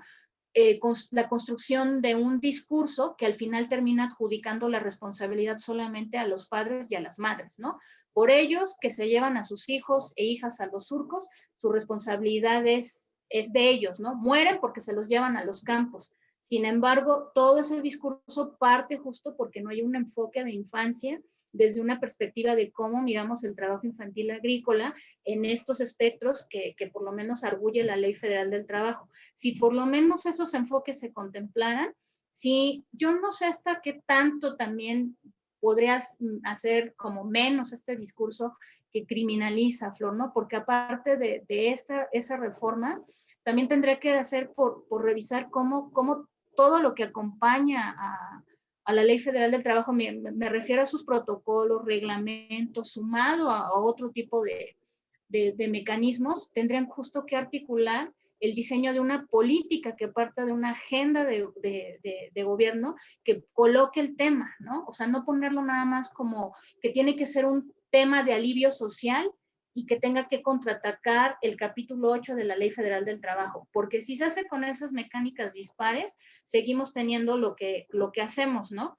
eh, la construcción de un discurso que al final termina adjudicando la responsabilidad solamente a los padres y a las madres, ¿no? Por ellos que se llevan a sus hijos e hijas a los surcos, su responsabilidad es, es de ellos, ¿no? Mueren porque se los llevan a los campos, sin embargo, todo ese discurso parte justo porque no hay un enfoque de infancia desde una perspectiva de cómo miramos el trabajo infantil agrícola en estos espectros que, que, por lo menos arguye la Ley Federal del Trabajo. Si por lo menos esos enfoques se contemplaran, si yo no sé hasta qué tanto también podrías hacer como menos este discurso que criminaliza, Flor, ¿no? Porque aparte de, de esta, esa reforma, también tendría que hacer por, revisar cómo, todo lo que acompaña a, la Ley Federal del Trabajo, me, me, refiero a sus protocolos, reglamentos, sumado a, otro tipo de, mecanismos, tendrían justo que articular el diseño de una política que parta de una agenda de, de, gobierno que coloque el tema, ¿no? O sea, no ponerlo nada más como que tiene que ser un tema de alivio social, y que tenga que contraatacar el capítulo 8 de la Ley Federal del Trabajo, porque si se hace con esas mecánicas dispares, seguimos teniendo lo que, lo que hacemos, ¿no?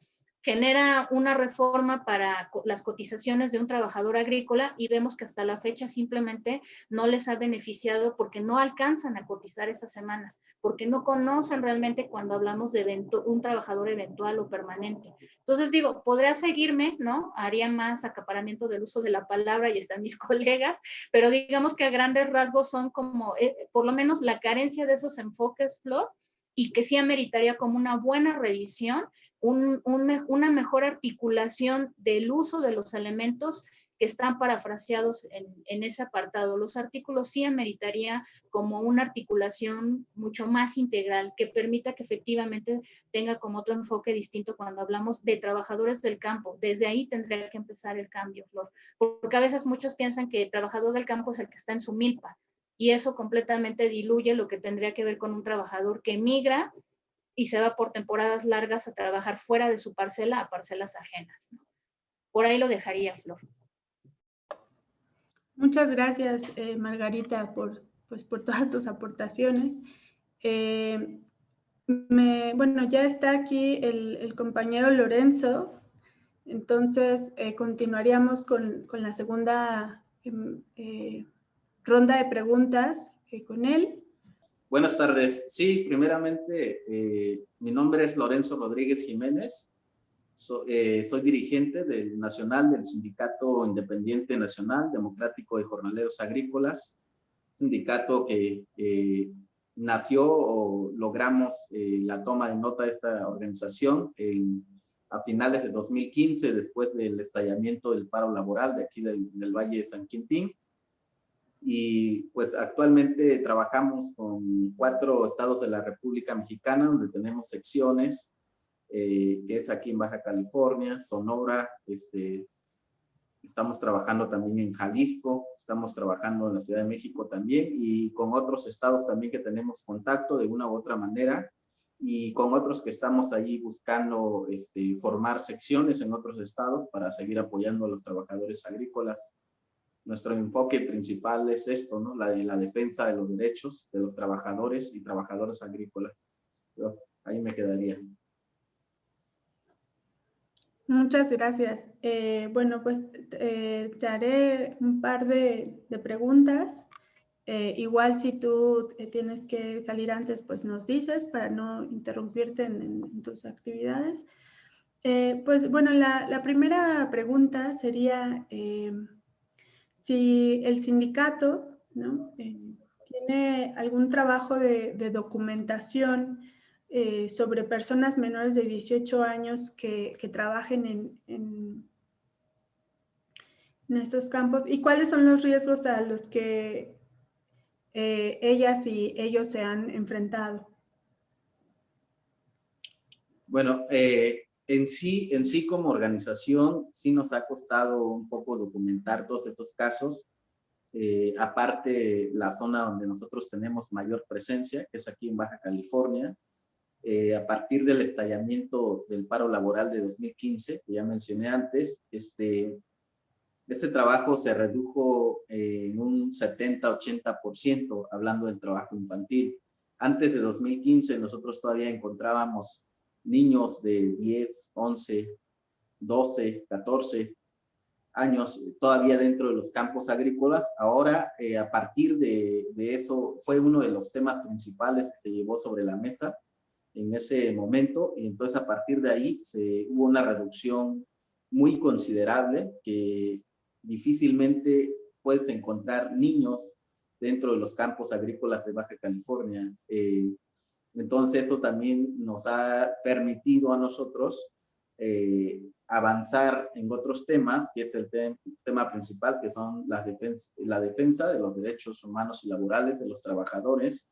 Genera una reforma para las cotizaciones de un trabajador agrícola y vemos que hasta la fecha simplemente no les ha beneficiado porque no alcanzan a cotizar esas semanas, porque no conocen realmente cuando hablamos de evento, un trabajador eventual o permanente. Entonces digo, podría seguirme, ¿no? Haría más acaparamiento del uso de la palabra y están mis <laughs> colegas, pero digamos que a grandes rasgos son como, eh, por lo menos la carencia de esos enfoques, Flor, y que sí ameritaría como una buena revisión un, un, una mejor articulación del uso de los elementos que están parafraseados en, en, ese apartado. Los artículos sí ameritaría como una articulación mucho más integral que permita que efectivamente tenga como otro enfoque distinto cuando hablamos de trabajadores del campo. Desde ahí tendría que empezar el cambio, Flor. Porque a veces muchos piensan que el trabajador del campo es el que está en su milpa y eso completamente diluye lo que tendría que ver con un trabajador que migra y se va por temporadas largas a trabajar fuera de su parcela a parcelas ajenas. Por ahí lo dejaría, Flor. Muchas gracias, eh, Margarita, por, pues, por todas tus aportaciones. Eh, me, bueno, ya está aquí el, compañero Lorenzo, entonces eh, continuaríamos con, con, la segunda em, ronda de preguntas con él. Buenas tardes. Sí, primeramente, eh, mi nombre es Lorenzo Rodríguez Jiménez. Eh, soy dirigente del Nacional del Sindicato Independiente Nacional Democrático de Jornaleros Agrícolas, sindicato que nació o logramos eh, la toma de nota de esta organización en, a finales de 2015, después del estallamiento del paro laboral de aquí del, del Valle de San Quintín y pues actualmente trabajamos con cuatro estados de la República Mexicana donde tenemos secciones, eh, que es aquí en Baja California, Sonora, este, estamos trabajando también en Jalisco, estamos trabajando en la Ciudad de México también y con otros estados también que tenemos contacto de una u otra manera y con otros que estamos ahí buscando este, formar secciones en otros estados para seguir apoyando a los trabajadores agrícolas. Nuestro enfoque principal es esto, ¿no? La la defensa de los derechos de los trabajadores y trabajadoras agrícolas. ahí me quedaría. Muchas gracias. Eh, bueno, pues eh, te haré un par de, preguntas eh, igual si tú eh, tienes que salir antes, pues nos dices para no interrumpirte en, tus actividades. Pues bueno, la, primera pregunta sería si el sindicato tiene algún trabajo de, documentación sobre personas menores de 18 años que, trabajen en, estos campos y cuáles son los riesgos a los que eh, ellas y ellos se han enfrentado? Bueno, eh, en, sí, en sí como organización sí nos ha costado un poco documentar todos estos casos. Eh, aparte la zona donde nosotros tenemos mayor presencia, que es aquí en Baja California, a partir del estallamiento del paro laboral de 2015, que ya mencioné antes, este, ese trabajo se redujo eh, en un 70-80% hablando del trabajo infantil. Antes de 2015 nosotros todavía encontrábamos niños de 10, 11, 12, 14 años todavía dentro de los campos agrícolas. Ahora, eh, a partir de, eso, fue uno de los temas principales que se llevó sobre la mesa en ese momento. Y entonces, a partir de ahí, hubo una reducción muy considerable que difícilmente puedes encontrar niños dentro de los campos agrícolas de Baja California. Eh, entonces eso también nos ha permitido a nosotros eh, avanzar en otros temas, que es el tema principal, que son la defensa, de los derechos humanos y laborales de los trabajadores,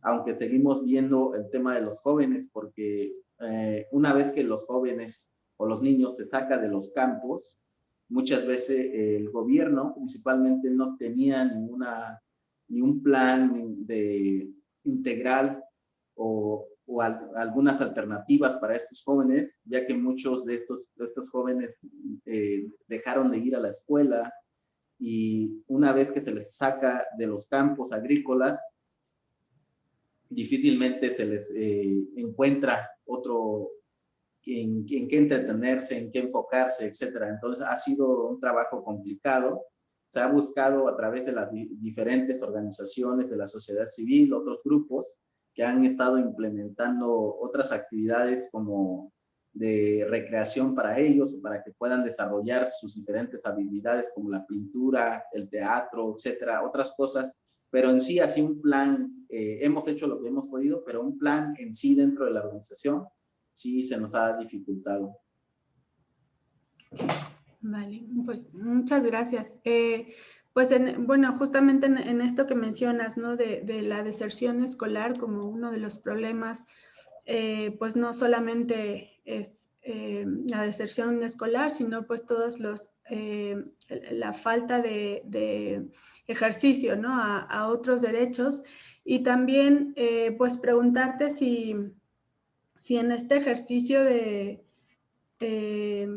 aunque seguimos viendo el tema de los jóvenes, porque eh, una vez que los jóvenes o los niños se saca de los campos, muchas veces el gobierno principalmente no tenía ninguna, ni un plan de integral o, o algunas alternativas para estos jóvenes, ya que muchos de estos, de estos jóvenes eh, dejaron de ir a la escuela y una vez que se les saca de los campos agrícolas, difícilmente se les eh, encuentra otro, en, qué entretenerse, en qué enfocarse, etcétera. Entonces ha sido un trabajo complicado. Se ha buscado a través de las diferentes organizaciones de la sociedad civil, otros grupos que han estado implementando otras actividades como de recreación para ellos, para que puedan desarrollar sus diferentes habilidades como la pintura, el teatro, etcétera, otras cosas, pero en sí así un plan, eh, hemos hecho lo que hemos podido, pero un plan en sí dentro de la organización sí se nos ha dificultado. Vale, pues muchas gracias. Eh, pues bueno, justamente en, esto que mencionas, ¿no? De, la deserción escolar como uno de los problemas, eh, pues no solamente es eh, la deserción escolar, sino pues todos los, la falta de, ejercicio, ¿no? A, a, otros derechos. Y también, pues preguntarte si, si en este ejercicio de, eh,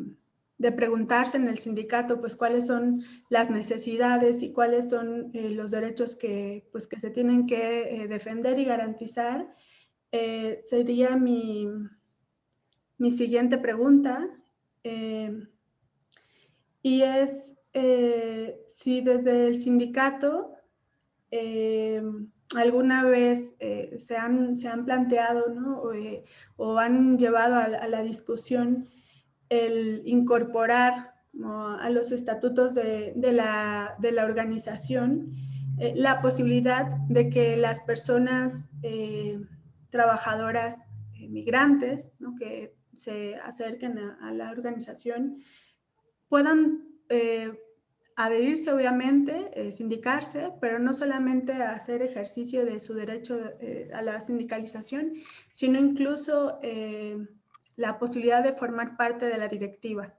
de preguntarse en el sindicato, pues cuáles son las necesidades y cuáles son eh, los derechos que, pues, que se tienen que eh, defender y garantizar, sería mi, mi, siguiente pregunta. y es si desde el sindicato alguna vez eh, se, han, se, han, planteado ¿no? Eh, o, han llevado a, la discusión el incorporar a los estatutos de, la, organización eh, la posibilidad de que las personas trabajadoras migrantes ¿no? que se acerquen a, la organización puedan adherirse obviamente, eh, sindicarse, pero no solamente hacer ejercicio de su derecho eh, a la sindicalización, sino incluso eh, la posibilidad de formar parte de la directiva.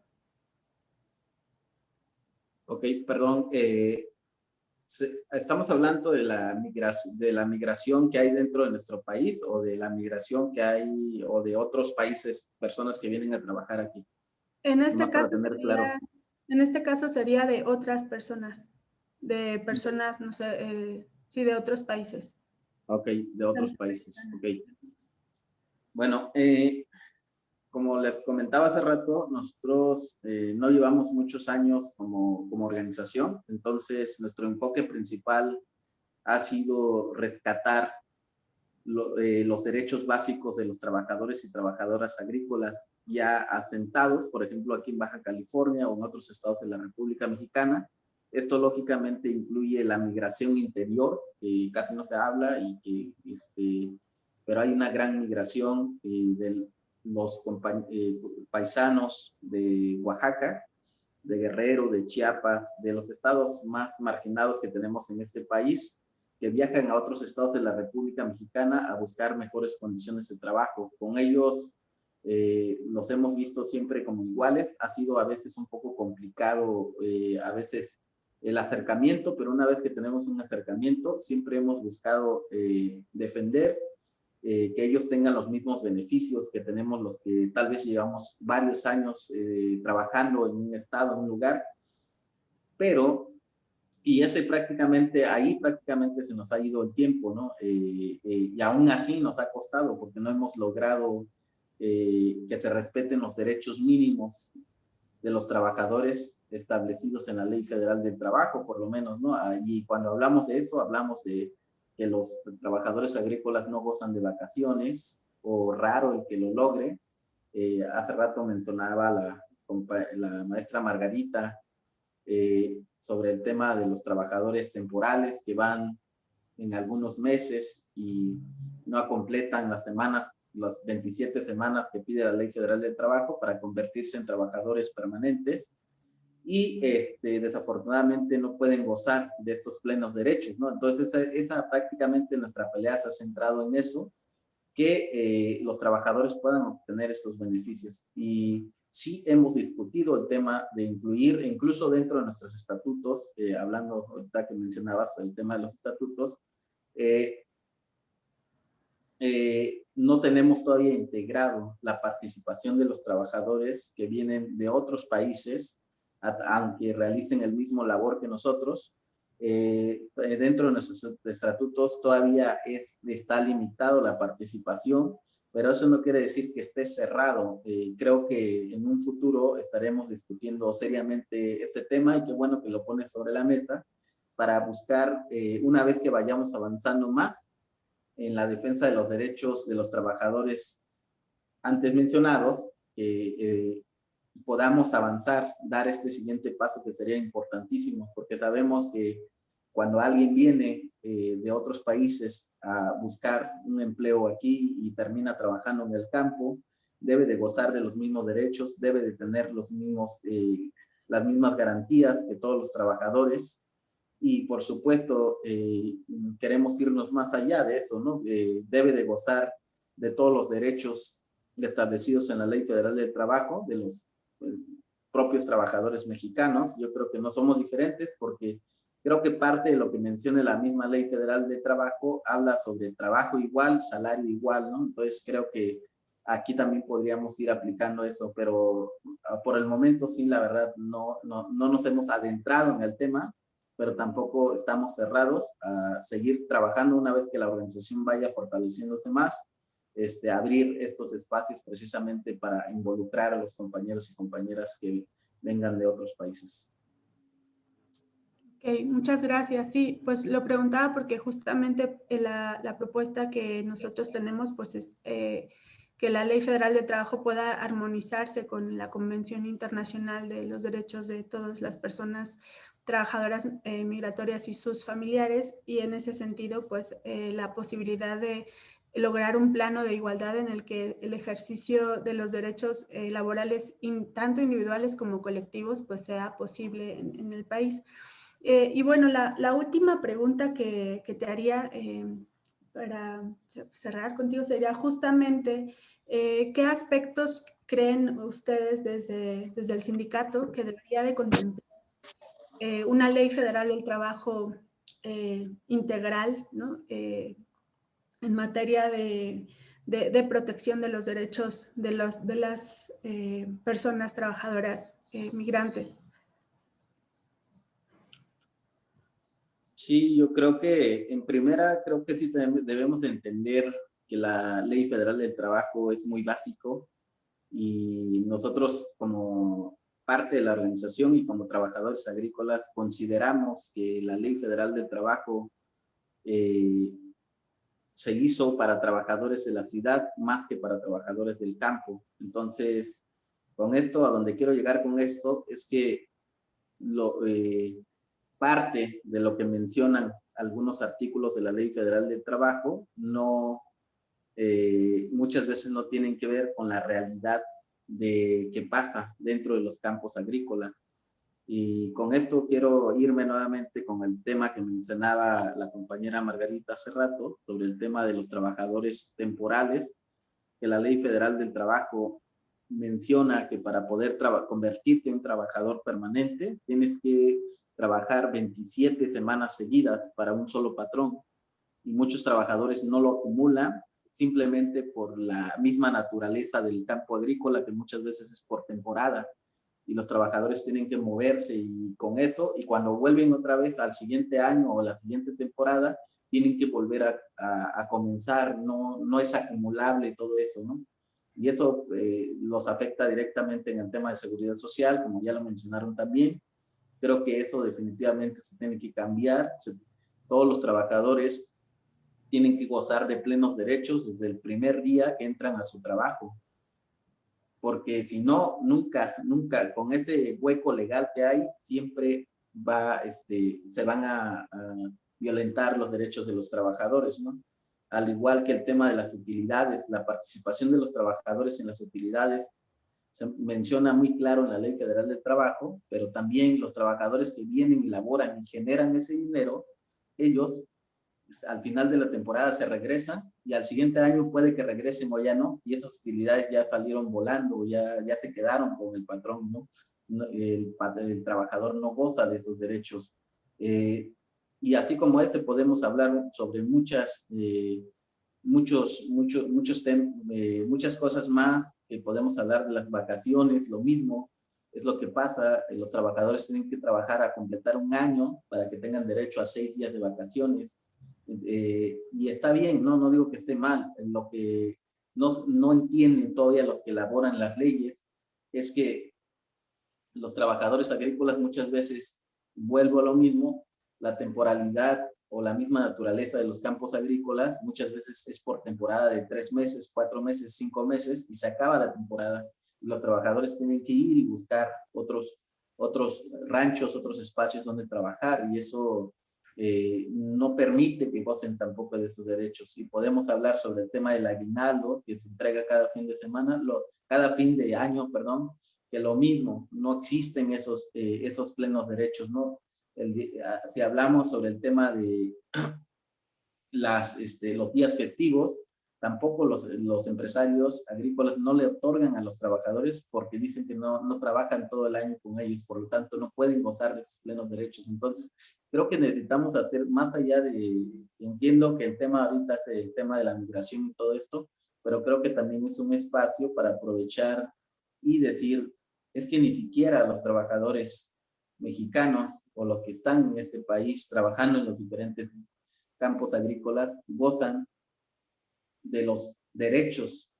Ok, perdón. eh, estamos hablando de la, migración, de la migración que hay dentro de nuestro país o de la migración que hay o de otros países, personas que vienen a trabajar aquí. En este caso, tener claro. sería, en este caso sería de otras personas, de personas, no sé, eh, sí, de otros países. Ok, de otros países. Ok. Bueno, eh, como les comentaba hace rato, nosotros eh, no llevamos muchos años como, como organización, entonces nuestro enfoque principal ha sido rescatar lo- eh, los derechos básicos de los trabajadores y trabajadoras agrícolas ya asentados, por ejemplo, aquí en Baja California o en otros estados de la República Mexicana. Esto lógicamente incluye la migración interior, que casi no se habla, y que, este, pero hay una gran migración eh, de los eh, paisanos de Oaxaca, de Guerrero, de Chiapas, de los estados más marginados que tenemos en este país, que viajan a otros estados de la República Mexicana a buscar mejores condiciones de trabajo. Con ellos eh, los hemos visto siempre como iguales. Ha sido a veces un poco complicado, eh, a veces el acercamiento, pero una vez que tenemos un acercamiento, siempre hemos buscado eh, defender eh, que ellos tengan los mismos beneficios que tenemos los que tal vez llevamos varios años eh, trabajando en un estado, en un lugar, pero, y ese prácticamente, ahí prácticamente se nos ha ido el tiempo, ¿no? Eh, y aún así nos ha costado porque no hemos logrado que se respeten los derechos mínimos de los trabajadores establecidos en la Ley Federal del Trabajo, por lo menos, ¿no? Y cuando hablamos de eso, hablamos de que los trabajadores agrícolas no gozan de vacaciones, o raro el que lo logre. Eh, hace rato mencionaba la, maestra Margarita eh, sobre el tema de los trabajadores temporales que van en algunos meses y no completan las semanas, las 27 semanas que pide la Ley Federal del Trabajo para convertirse en trabajadores permanentes y este, desafortunadamente no pueden gozar de estos plenos derechos, ¿no? Entonces esa, prácticamente nuestra pelea se ha centrado en eso, que eh, los trabajadores puedan obtener estos beneficios. Y sí hemos discutido el tema de incluir, incluso dentro de nuestros estatutos, eh, hablando ahorita que mencionabas el tema de los estatutos, eh, eh, no tenemos todavía integrado la participación de los trabajadores que vienen de otros países, aunque realicen el mismo labor que nosotros, eh, dentro de nuestros estatutos todavía es, está limitado la participación, pero eso no quiere decir que esté cerrado. Eh, creo que en un futuro estaremos discutiendo seriamente este tema y qué bueno que lo pones sobre la mesa para buscar, eh, una vez que vayamos avanzando más en la defensa de los derechos de los trabajadores antes mencionados, eh, eh, podamos avanzar, dar este siguiente paso que sería importantísimo, porque sabemos que cuando alguien viene eh, de otros países a buscar un empleo aquí y termina trabajando en el campo, debe de gozar de los mismos derechos, debe de tener los mismos, eh, las mismas garantías que todos los trabajadores. Y por supuesto, eh, queremos irnos más allá de eso, ¿no? Eh, debe de gozar de todos los derechos establecidos en la Ley Federal del Trabajo, de los propios trabajadores mexicanos. Yo creo que no somos diferentes porque creo que parte de lo que menciona la misma Ley Federal de Trabajo habla sobre trabajo igual, salario igual, ¿no? Entonces creo que aquí también podríamos ir aplicando eso, pero ah, por el momento sí, la verdad, no, no, no nos hemos adentrado en el tema, pero tampoco estamos cerrados a seguir trabajando una vez que la organización vaya fortaleciéndose más, este, abrir estos espacios precisamente para involucrar a los compañeros y compañeras que vengan de otros países. Ok, muchas gracias. Sí, pues lo preguntaba porque justamente eh, la, la propuesta que nosotros tenemos, pues es eh, que la Ley Federal de Trabajo pueda armonizarse con la Convención Internacional de los Derechos de todas las personas trabajadoras eh, migratorias y sus familiares, y en ese sentido, pues eh, la posibilidad de lograr un plano de igualdad en el que el ejercicio de los derechos eh, laborales, in, tanto individuales como colectivos, pues sea posible en, en el país. Eh, y bueno, la, la, última pregunta que, que te haría eh, para cerrar contigo sería justamente eh, qué aspectos creen ustedes desde, desde el sindicato que debería de contemplar eh, una ley federal del trabajo integral ¿no? En materia de, de, protección de los derechos de, los, de las personas trabajadoras migrantes. Sí, yo creo que en primera, creo que sí debemos de entender que la ley federal del trabajo es muy básico y nosotros como parte de la organización y como trabajadores agrícolas consideramos que la ley federal del trabajo eh, se hizo para trabajadores de la ciudad más que para trabajadores del campo. Entonces, con esto, a donde quiero llegar con esto, es que lo, eh, parte de lo que mencionan algunos artículos de la Ley Federal del Trabajo no, eh, muchas veces no tienen que ver con la realidad de qué pasa dentro de los campos agrícolas. Y con esto quiero irme nuevamente con el tema que mencionaba la compañera Margarita hace rato, sobre el tema de los trabajadores temporales, que la Ley Federal del Trabajo menciona que para poder convertirte en un trabajador permanente, tienes que trabajar 27 semanas seguidas para un solo patrón. Y muchos trabajadores no lo acumulan simplemente por la misma naturaleza del campo agrícola que muchas veces es por temporada y los trabajadores tienen que moverse y con eso y cuando vuelven otra vez al siguiente año o la siguiente temporada tienen que volver a, comenzar, no, no es acumulable todo eso, ¿no? Y eso eh, los afecta directamente en el tema de seguridad social, como ya lo mencionaron también, Creo que eso definitivamente se tiene que cambiar. Todos los trabajadores tienen que gozar de plenos derechos desde el primer día que entran a su trabajo. Porque si no, nunca, nunca, con ese hueco legal que hay, siempre va, este, se van a, violentar los derechos de los trabajadores, ¿no? Al igual que el tema de las utilidades, la participación de los trabajadores en las utilidades se menciona muy claro en la Ley Federal del Trabajo, pero también los trabajadores que vienen y laboran y generan ese dinero, ellos al final de la temporada se regresan y al siguiente año puede que regresen o ya no, y esas utilidades ya salieron volando, ya, ya se quedaron con el patrón, ¿no? El, el trabajador no goza de esos derechos. Eh, y así como ese podemos hablar sobre muchas eh, muchos, muchos, muchos eh, muchas cosas más que podemos hablar de las vacaciones, lo mismo, es lo que pasa, eh, los trabajadores tienen que trabajar a completar un año para que tengan derecho a seis días de vacaciones, eh, y está bien, ¿no? no digo que esté mal, lo que no, no entienden todavía los que elaboran las leyes es que los trabajadores agrícolas muchas veces, vuelvo a lo mismo, la temporalidad o la misma naturaleza de los campos agrícolas, muchas veces es por temporada de tres meses, cuatro meses, cinco meses, y se acaba la temporada. Los trabajadores tienen que ir y buscar otros, otros ranchos, otros espacios donde trabajar, y eso eh, no permite que gocen tampoco de esos derechos. Y podemos hablar sobre el tema del aguinaldo, que se entrega cada fin de semana, lo, cada fin de año, perdón, que lo mismo, no existen esos, eh, esos plenos derechos, ¿no? Si hablamos sobre el tema de <clears throat> las, este, los días festivos, tampoco los, los, empresarios agrícolas no le otorgan a los trabajadores porque dicen que no, no trabajan todo el año con ellos, por lo tanto no pueden gozar de esos plenos derechos. Entonces, creo que necesitamos hacer más allá de, entiendo que el tema ahorita es el tema de la migración y todo esto, pero creo que también es un espacio para aprovechar y decir, es que ni siquiera los trabajadores mexicanos o los que están en este país trabajando en los diferentes campos agrícolas gozan de los derechos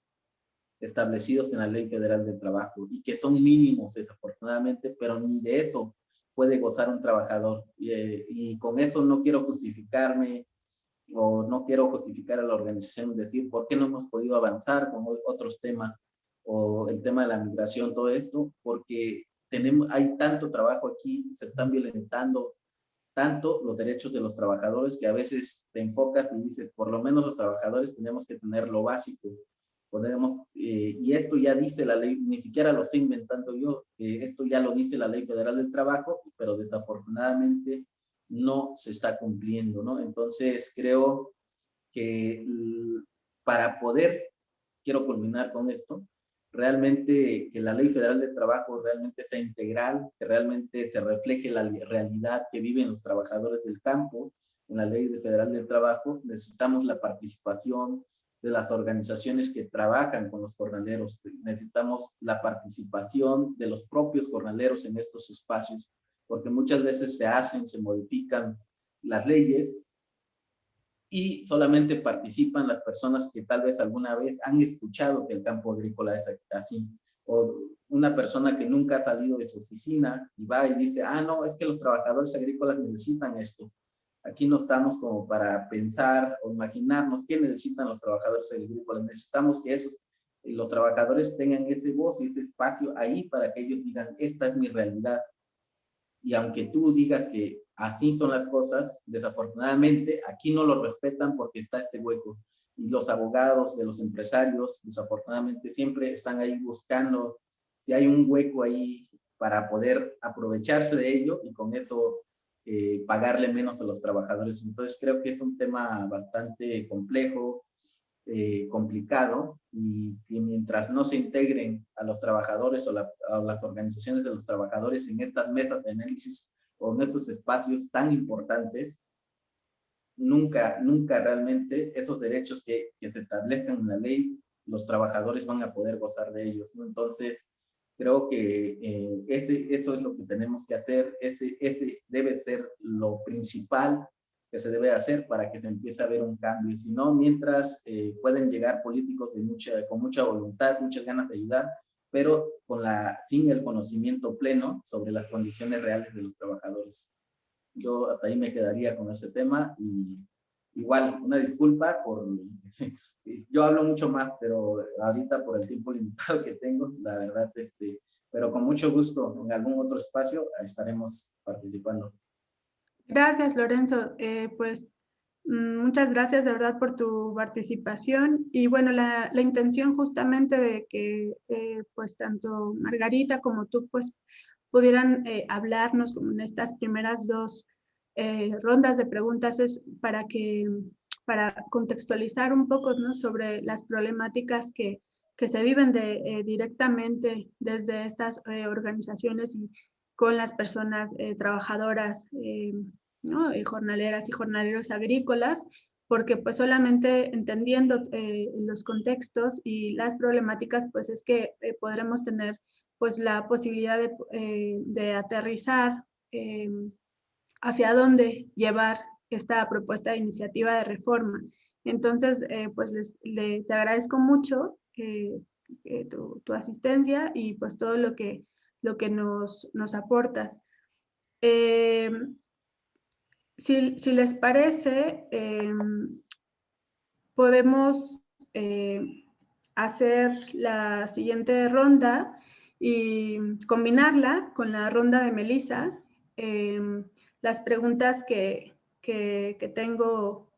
establecidos en la Ley Federal del Trabajo y que son mínimos desafortunadamente, pero ni de eso puede gozar un trabajador. Y, eh, y con eso no quiero justificarme o no quiero justificar a la organización decir por qué no hemos podido avanzar con otros temas o el tema de la migración, todo esto, porque tenemos, hay tanto trabajo aquí, se están violentando tanto los derechos de los trabajadores que a veces te enfocas y dices, por lo menos los trabajadores tenemos que tener lo básico. Podemos, eh, y esto ya dice la ley, ni siquiera lo estoy inventando yo, eh, esto ya lo dice la Ley Federal del Trabajo, pero desafortunadamente no se está cumpliendo, ¿no? Entonces creo que para poder, quiero culminar con esto, realmente que la ley federal de trabajo realmente sea integral, que realmente se refleje la realidad que viven los trabajadores del campo en la ley federal del trabajo, necesitamos la participación de las organizaciones que trabajan con los jornaleros, necesitamos la participación de los propios jornaleros en estos espacios, porque muchas veces se hacen, se modifican las leyes y solamente participan las personas que tal vez alguna vez han escuchado que el campo agrícola es así. O una persona que nunca ha salido de su oficina y va y dice, ah, no, es que los trabajadores agrícolas necesitan esto. Aquí no estamos como para pensar o imaginarnos qué necesitan los trabajadores agrícolas. Necesitamos que esos, los trabajadores tengan ese voz y ese espacio ahí para que ellos digan, esta es mi realidad. Y aunque tú digas que así son las cosas, desafortunadamente aquí no lo respetan porque está este hueco. Y los abogados de los empresarios, desafortunadamente, siempre están ahí buscando si hay un hueco ahí para poder aprovecharse de ello y con eso eh, pagarle menos a los trabajadores. Entonces creo que es un tema bastante complejo, eh, complicado y, mientras no se integren a los trabajadores o a las organizaciones de los trabajadores en estas mesas de análisis o en estos espacios tan importantes, nunca, nunca realmente esos derechos que, que, se establezcan en la ley, los trabajadores van a poder gozar de ellos. Entonces, creo que eh, ese, eso es lo que tenemos que hacer, ese, ese debe ser lo principal que se debe hacer para que se empiece a ver un cambio. Y si no, mientras eh, pueden llegar políticos de con mucha voluntad, muchas ganas de ayudar, pero con la, sin el conocimiento pleno sobre las condiciones reales de los trabajadores. Yo hasta ahí me quedaría con ese tema y igual, una disculpa por... <laughs> yo hablo mucho más, pero ahorita por el tiempo <laughs> limitado que tengo, la verdad, este, pero con mucho gusto en algún otro espacio estaremos participando. Gracias, Lorenzo. Eh, pues muchas gracias de verdad por tu participación. Y bueno, la, la intención justamente de que eh, pues tanto Margarita como tú pues pudieran eh, hablarnos en estas primeras dos rondas de preguntas es para que para contextualizar un poco ¿no? sobre las problemáticas que, que se viven de, directamente desde estas organizaciones y con las personas trabajadoras ¿no? Eh, jornaleras y jornaleros agrícolas, porque pues solamente entendiendo eh, los contextos y las problemáticas, pues es que eh, podremos tener pues la posibilidad de, de aterrizar hacia dónde llevar esta propuesta de iniciativa de reforma. Entonces, pues les, te agradezco mucho tu, tu, asistencia y pues todo lo que, lo que nos, nos aportas. Si, les parece, em, podemos eh, hacer la siguiente ronda y combinarla con la ronda de Melissa. Em, las preguntas que, tengo,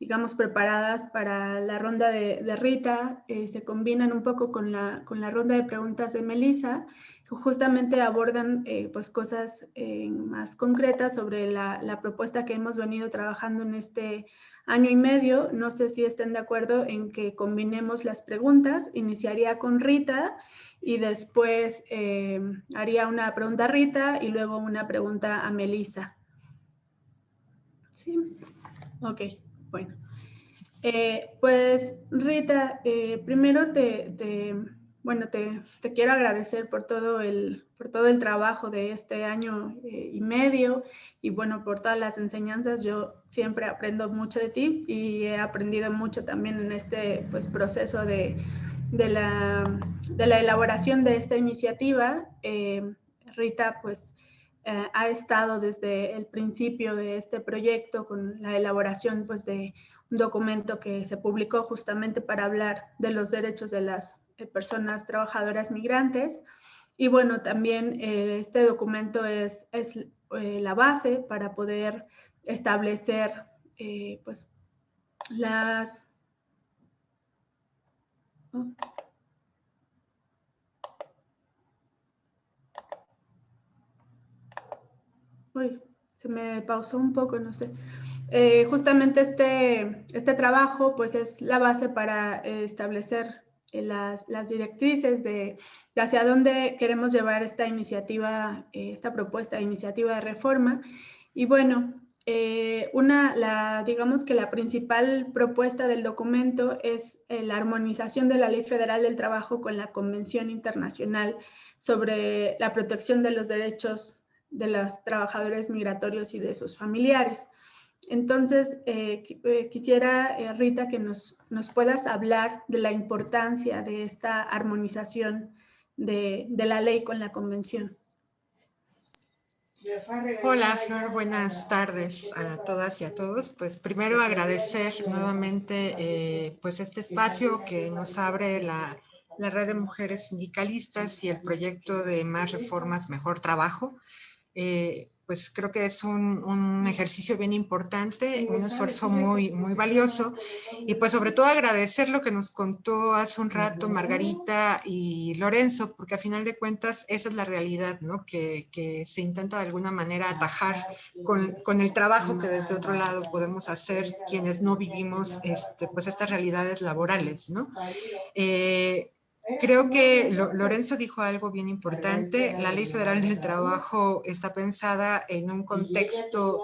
digamos, preparadas para la ronda de, Rita eh, se combinan un poco con la, con la ronda de preguntas de Melissa justamente abordan eh, pues cosas eh, más concretas sobre la, la, propuesta que hemos venido trabajando en este año y medio. No sé si estén de acuerdo en que combinemos las preguntas. Iniciaría con Rita y después eh, haría una pregunta a Rita y luego una pregunta a Melissa. ¿Sí? Ok, bueno. pues Rita, primero te bueno, te, quiero agradecer por todo, el, por todo el trabajo de este año eh, y medio y bueno, por todas las enseñanzas. Yo siempre aprendo mucho de ti y he aprendido mucho también en este pues, proceso de, la, elaboración de esta iniciativa. Eh, Rita, pues, eh, ha estado desde el principio de este proyecto con la elaboración pues, de un documento que se publicó justamente para hablar de los derechos de las personas trabajadoras migrantes. Y bueno, también eh, este documento es, es eh, la base para poder establecer eh, pues las... Uy, se me pausó un poco, no sé. justamente este, este trabajo pues es la base para establecer las, directrices de, hacia dónde queremos llevar esta iniciativa, esta propuesta de iniciativa de reforma. Y bueno, una, la, digamos que la principal propuesta del documento es la armonización de la Ley Federal del Trabajo con la Convención Internacional sobre la protección de los derechos de los trabajadores migratorios y de sus familiares. Entonces, eh, eh, quisiera, eh, Rita, que nos, nos, puedas hablar de la importancia de esta armonización de, de la ley con la convención. Hola, Flor, buenas tardes a todas y a todos. Pues primero agradecer nuevamente pues este espacio que nos abre la, la red de mujeres sindicalistas y el proyecto de Más Reformas, Mejor Trabajo. Pues creo que es un, ejercicio bien importante, un esfuerzo muy, muy valioso y pues sobre todo agradecer lo que nos contó hace un rato Margarita y Lorenzo, porque a final de cuentas esa es la realidad, ¿no? Que, que se intenta de alguna manera atajar con, con, el trabajo que desde otro lado podemos hacer quienes no vivimos este, pues estas realidades laborales, ¿no? Eh, Creo que Lorenzo dijo algo bien importante. La Ley Federal del Trabajo está pensada en un contexto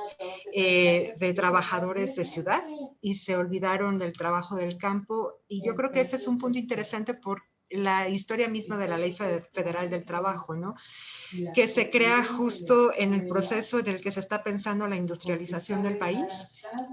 eh, de trabajadores de ciudad y se olvidaron del trabajo del campo. Y yo creo que ese es un punto interesante por la historia misma de la Ley Federal del Trabajo, ¿no? Que se crea justo en el proceso en el que se está pensando la industrialización del país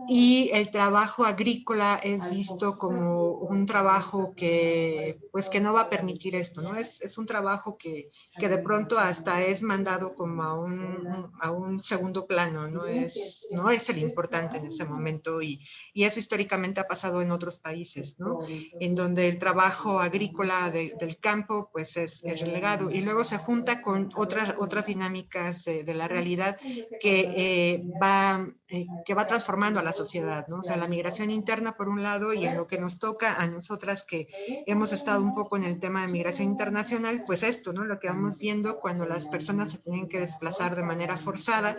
y el trabajo agrícola es visto como un trabajo que pues que no va a permitir esto, ¿no? Es, es un trabajo que, que, de pronto hasta es mandado como a un, a un segundo plano, no es, no es el importante en ese momento y, y eso históricamente ha pasado en otros países, ¿no? En donde el trabajo agrícola del campo pues es, es relegado y luego se junta con otras, otras dinámicas de la realidad que, eh, va, eh, que va transformando a la sociedad, ¿no? O sea, la migración interna por un lado y en lo que nos toca a nosotras que hemos estado un poco en el tema de migración internacional, pues esto, ¿no? Lo que vamos viendo cuando las personas se tienen que desplazar de manera forzada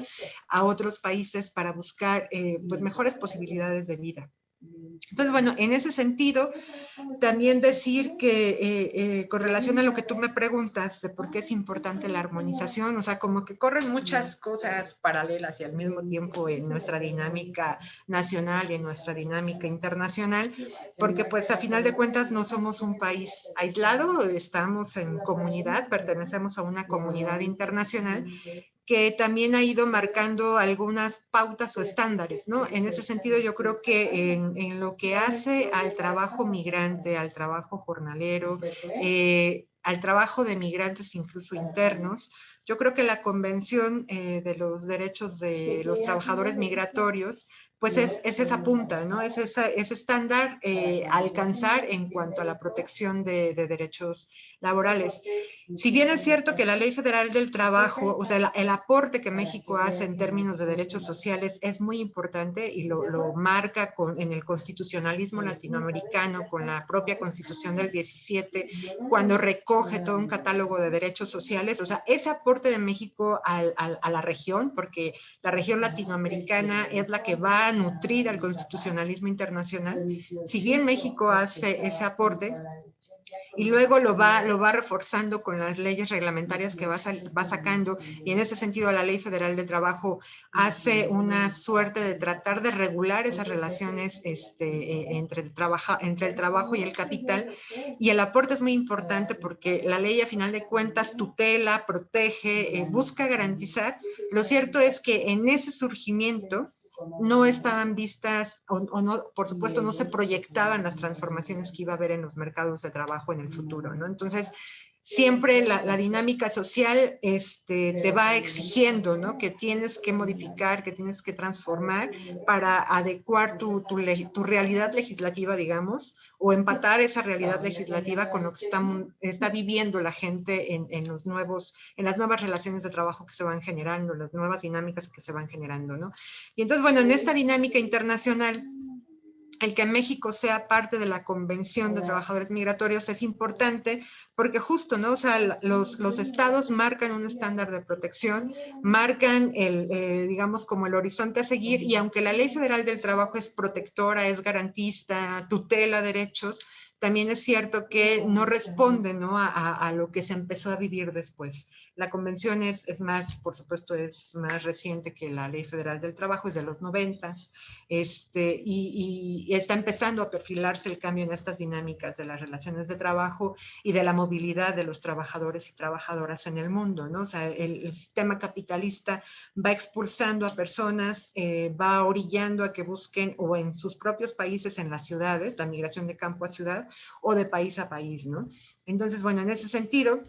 a otros países para buscar eh, pues mejores posibilidades de vida. Entonces, bueno, en ese sentido, también decir que eh, eh, con relación a lo que tú me preguntas de por qué es importante la armonización, o sea, como que corren muchas cosas paralelas y al mismo tiempo en nuestra dinámica nacional y en nuestra dinámica internacional, porque pues a final de cuentas no somos un país aislado, estamos en comunidad, pertenecemos a una comunidad internacional que también ha ido marcando algunas pautas o estándares, ¿no? En ese sentido, yo creo que en, lo que hace al trabajo migrante, al trabajo jornalero, eh, al trabajo de migrantes incluso internos, yo creo que la Convención eh, de los Derechos de los Trabajadores Migratorios pues es, esa punta, ¿no? Es ese estándar eh, alcanzar en cuanto a la protección de, derechos laborales. Si bien es cierto que la Ley Federal del Trabajo, o sea, el, aporte que México hace en términos de derechos sociales es muy importante y lo, lo marca con, en el constitucionalismo latinoamericano, con la propia Constitución del 17, cuando recoge todo un catálogo de derechos sociales, o sea, ese aporte de México al, a la región, porque la región latinoamericana es la que va nutrir al constitucionalismo internacional, si bien México hace ese aporte, y luego lo va, lo va reforzando con las leyes reglamentarias que va, va sacando y en ese sentido la Ley Federal de Trabajo hace una suerte de tratar de regular esas relaciones este, e, entre, el trabajo, y el capital y el aporte es muy importante porque la ley a final de cuentas tutela, protege, eh, busca garantizar. Lo cierto es que en ese surgimiento no estaban vistas o, no, por supuesto, no se proyectaban las transformaciones que iba a haber en los mercados de trabajo en el futuro, ¿no? Entonces, siempre la, dinámica social este, te va exigiendo, ¿no? Que tienes que modificar, que tienes que transformar para adecuar tu, tu, tu realidad legislativa, digamos, o empatar esa realidad legislativa con lo que está, está viviendo la gente en, en, los nuevos, en las nuevas relaciones de trabajo que se van generando, las nuevas dinámicas que se van generando, ¿no? Y entonces, bueno, en esta dinámica internacional, el que México sea parte de la Convención de Trabajadores Migratorios es importante porque justo, ¿no? O sea, los, los estados marcan un estándar de protección, marcan el, eh, digamos, como el horizonte a seguir y aunque la Ley Federal del Trabajo es protectora, es garantista, tutela derechos, también es cierto que no responde ¿no? A, a, lo que se empezó a vivir después. La convención es, más, por supuesto, es más reciente que la Ley Federal del Trabajo, es de los 90, este, y, está empezando a perfilarse el cambio en estas dinámicas de las relaciones de trabajo y de la movilidad de los trabajadores y trabajadoras en el mundo, ¿no? O sea, el, el sistema capitalista va expulsando a personas, eh, va orillando a que busquen o en sus propios países, en las ciudades, la migración de campo a ciudad o de país a país, ¿no? Entonces, bueno, en ese sentido,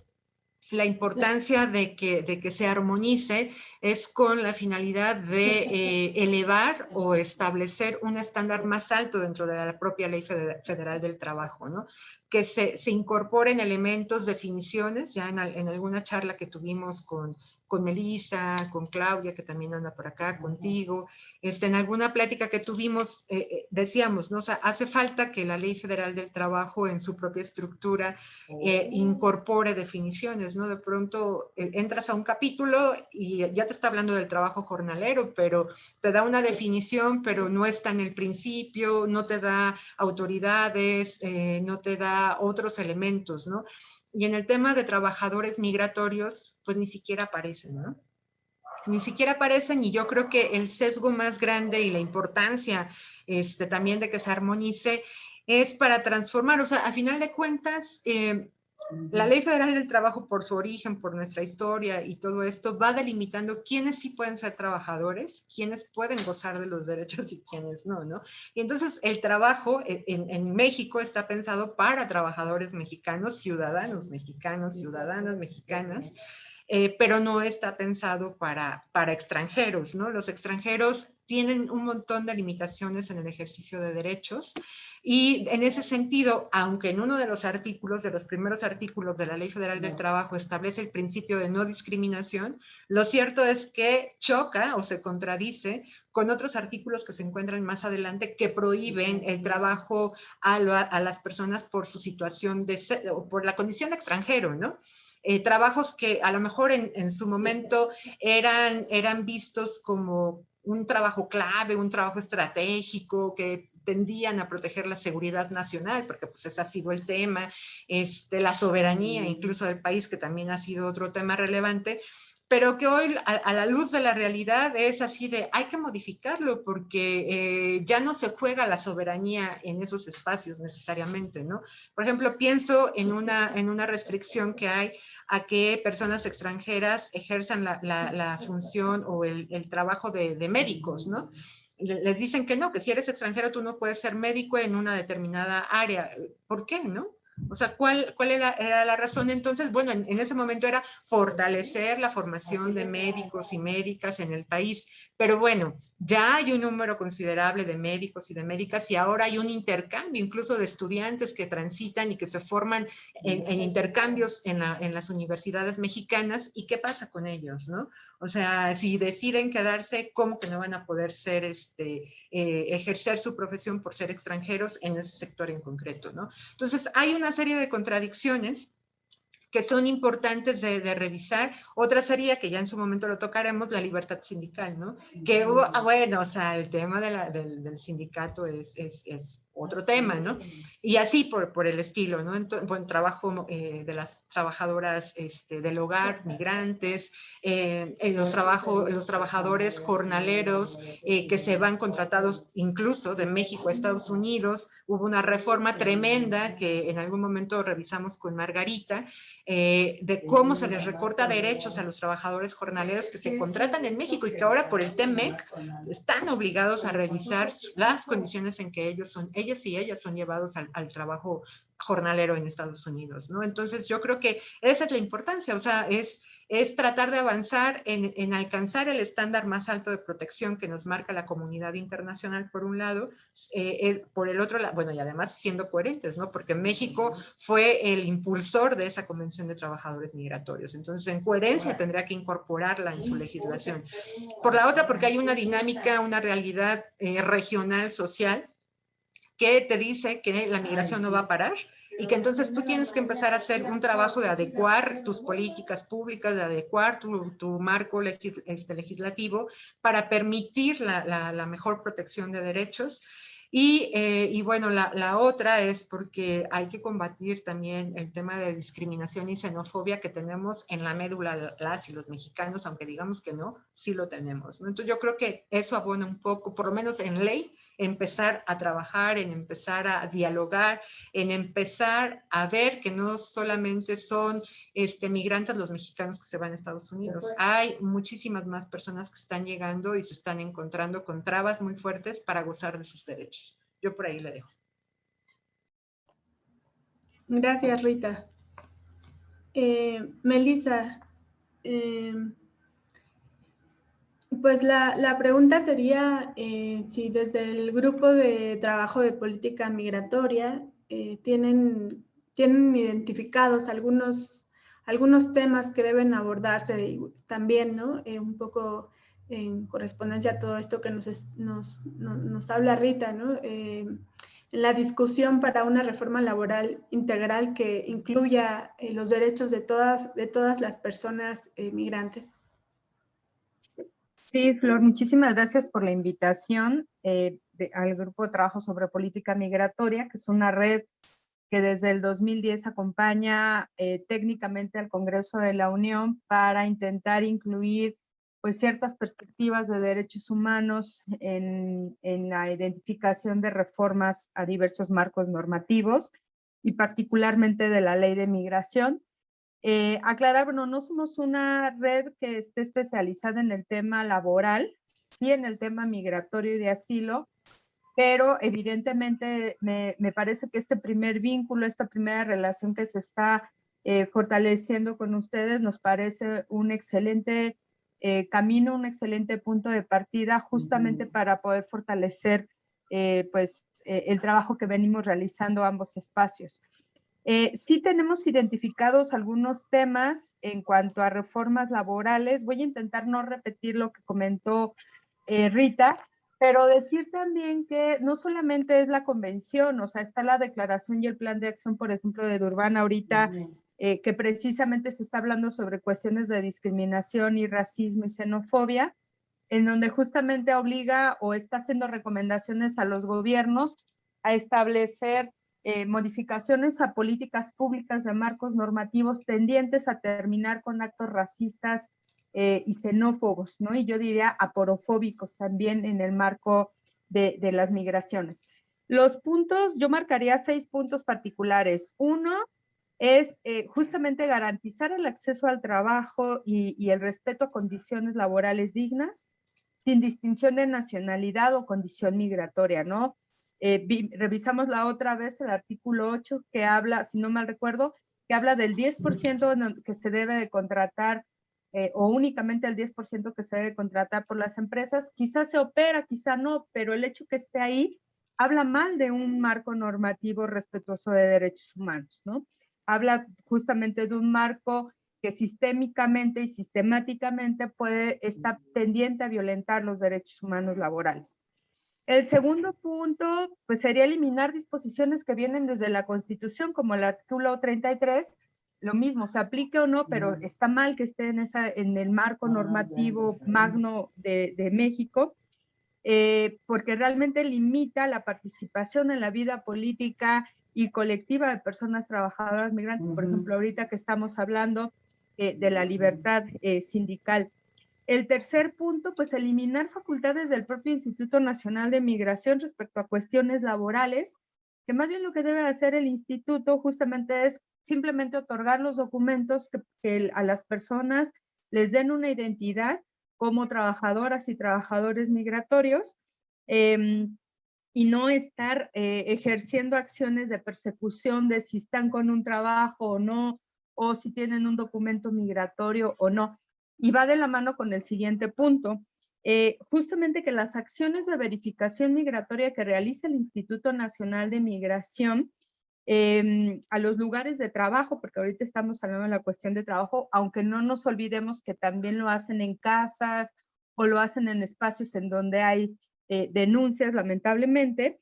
la importancia de que, de que se armonice es con la finalidad de eh, elevar o establecer un estándar más alto dentro de la propia Ley Federal del Trabajo, ¿no? que se, se incorporen elementos, definiciones, ya en, en, alguna charla que tuvimos con, con Melissa, con Claudia, que también anda por acá, contigo, este, en alguna plática que tuvimos, eh, eh, decíamos, ¿no? O sea, hace falta que la Ley Federal del Trabajo en su propia estructura eh, incorpore definiciones, ¿no? De pronto eh, entras a un capítulo y ya te está hablando del trabajo jornalero, pero te da una definición, pero no está en el principio, no te da autoridades, eh, no te da otros elementos, ¿no? Y en el tema de trabajadores migratorios, pues ni siquiera aparecen, ¿no? Ni siquiera aparecen y yo creo que el sesgo más grande y la importancia este, también de que se armonice es para transformar, o sea, a final de cuentas, eh, la Ley Federal del Trabajo, por su origen, por nuestra historia y todo esto, va delimitando quiénes sí pueden ser trabajadores, quiénes pueden gozar de los derechos y quiénes no, ¿no? Y entonces el trabajo en, en México está pensado para trabajadores mexicanos, ciudadanos mexicanos, ciudadanas mexicanas, eh, pero no está pensado para, para extranjeros, ¿no? Los extranjeros tienen un montón de limitaciones en el ejercicio de derechos y en ese sentido, aunque en uno de los artículos, de los primeros artículos de la Ley Federal del Trabajo establece el principio de no discriminación, lo cierto es que choca o se contradice con otros artículos que se encuentran más adelante que prohíben el trabajo a, a las personas por su situación de, o por la condición de extranjero, ¿no? Eh, trabajos que a lo mejor en, en, su momento eran, eran vistos como un trabajo clave, un trabajo estratégico, que tendían a proteger la seguridad nacional, porque pues ese ha sido el tema, este, la soberanía incluso del país, que también ha sido otro tema relevante, pero que hoy a, a, la luz de la realidad es así de hay que modificarlo porque eh, ya no se juega la soberanía en esos espacios necesariamente, ¿no? Por ejemplo, pienso en una, en una restricción que hay a que personas extranjeras ejerzan la, la, la función o el, el trabajo de, de médicos, ¿no? Les dicen que no, que si eres extranjero tú no puedes ser médico en una determinada área. ¿Por qué, no? O sea, ¿cuál, cuál era, era, la razón? Entonces, bueno, en, en, ese momento era fortalecer la formación de médicos y médicas en el país. Pero bueno, ya hay un número considerable de médicos y de médicas y ahora hay un intercambio incluso de estudiantes que transitan y que se forman en, en intercambios en, la, en, las universidades mexicanas. ¿Y qué pasa con ellos? ¿no? O sea, si deciden quedarse, ¿cómo que no van a poder ser, este, eh, ejercer su profesión por ser extranjeros en ese sector en concreto? ¿no? Entonces, hay una serie de contradicciones que son importantes de, de, revisar. Otra sería, que ya en su momento lo tocaremos, la libertad sindical, ¿no? Que, ah, bueno, o sea, el tema de la, del, del, sindicato es, es, es, otro tema, ¿no? Y así por, por el estilo, ¿no? Entonces, buen trabajo eh, de las trabajadoras este, del hogar, migrantes, eh, los, trabajo, los trabajadores jornaleros eh, que se van contratados incluso de México a Estados Unidos. Hubo una reforma tremenda que en algún momento revisamos con Margarita, eh, de cómo se les recorta derechos a los trabajadores jornaleros que se contratan en México y que ahora por el TEMEC están obligados a revisar las condiciones en que ellos son, ellos y ellas son llevados al, al trabajo jornalero en Estados Unidos, ¿no? Entonces yo creo que esa es la importancia, o sea, es, es tratar de avanzar en, en, alcanzar el estándar más alto de protección que nos marca la comunidad internacional por un lado, eh, eh, por el otro lado, bueno, y además siendo coherentes, ¿no? Porque México fue el impulsor de esa Convención de Trabajadores Migratorios, entonces en coherencia tendría que incorporarla en su legislación. Por la otra, porque hay una dinámica, una realidad eh, regional, social, que te dice que la migración no va a parar y que entonces tú tienes que empezar a hacer un trabajo de adecuar tus políticas públicas, de adecuar tu, tu marco legis, este, legislativo para permitir la, la, la, mejor protección de derechos. Y, eh, y bueno, la, la, otra es porque hay que combatir también el tema de discriminación y xenofobia que tenemos en la médula las y los mexicanos, aunque digamos que no, sí lo tenemos. Entonces yo creo que eso abona un poco, por lo menos en ley, empezar a trabajar, en empezar a dialogar, en empezar a ver que no solamente son este, migrantes los mexicanos que se van a Estados Unidos. Hay muchísimas más personas que están llegando y se están encontrando con trabas muy fuertes para gozar de sus derechos. Yo por ahí le dejo. Gracias, Rita. Eh, Melissa, eh, pues la, pregunta sería eh, si desde el grupo de trabajo de política migratoria eh, tienen, tienen identificados algunos, algunos temas que deben abordarse también, ¿no? Eh, un poco en correspondencia a todo esto que nos, nos, nos, habla Rita, ¿no? la discusión para una reforma laboral integral que incluya los derechos de todas, de todas las personas migrantes. Sí, Flor, muchísimas gracias por la invitación eh, al Grupo de Trabajo sobre Política Migratoria, que es una red que desde el 2010 acompaña eh, técnicamente al Congreso de la Unión para intentar incluir pues, ciertas perspectivas de derechos humanos en, en la identificación de reformas a diversos marcos normativos y particularmente de la ley de migración. Eh, aclarar, bueno, no somos una red que esté especializada en el tema laboral, sí en el tema migratorio y de asilo, pero evidentemente me, parece que este primer vínculo, esta primera relación que se está eh, fortaleciendo con ustedes nos parece un excelente eh, camino, un excelente punto de partida justamente para poder fortalecer pues el trabajo que venimos realizando ambos espacios. Eh, sí tenemos identificados algunos temas en cuanto a reformas laborales. Voy a intentar no repetir lo que comentó eh, Rita, pero decir también que no solamente es la convención, o sea, está la declaración y el plan de acción, por ejemplo, de Durban ahorita, eh, que precisamente se está hablando sobre cuestiones de discriminación y racismo y xenofobia, en donde justamente obliga o está haciendo recomendaciones a los gobiernos a establecer eh, modificaciones a políticas públicas de marcos normativos tendientes a terminar con actos racistas eh, y xenófobos, ¿no? Y yo diría aporofóbicos también en el marco de, las migraciones. Los puntos, yo marcaría seis puntos particulares. Uno es eh, justamente garantizar el acceso al trabajo y, y el respeto a condiciones laborales dignas, sin distinción de nacionalidad o condición migratoria, ¿no? Eh, revisamos la otra vez el artículo 8 que habla, si no mal recuerdo, que habla del 10% que se debe de contratar eh, o únicamente el 10% que se debe contratar por las empresas. Quizás se opera, quizá no, pero el hecho que esté ahí habla mal de un marco normativo respetuoso de derechos humanos, ¿no? Habla justamente de un marco que sistémicamente y sistemáticamente puede estar pendiente a violentar los derechos humanos laborales. El segundo punto, pues sería eliminar disposiciones que vienen desde la Constitución, como el artículo 33, lo mismo, se aplique o no, pero está mal que esté en, esa, en el marco ah, normativo magno de, México, eh, porque realmente limita la participación en la vida política y colectiva de personas trabajadoras migrantes, por ejemplo, ahorita que estamos hablando eh, de la libertad eh, sindical. El tercer punto, pues eliminar facultades del propio Instituto Nacional de Migración respecto a cuestiones laborales, que más bien lo que debe hacer el instituto justamente es simplemente otorgar los documentos que, a las personas les den una identidad como trabajadoras y trabajadores migratorios em, y no estar eh, ejerciendo acciones de persecución de si están con un trabajo o no, o si tienen un documento migratorio o no y va de la mano con el siguiente punto. Eh, justamente que las acciones de verificación migratoria que realiza el Instituto Nacional de Migración em, a los lugares de trabajo, porque ahorita estamos hablando de la cuestión de trabajo, aunque no nos olvidemos que también lo hacen en casas o lo hacen en espacios en donde hay eh, denuncias, lamentablemente,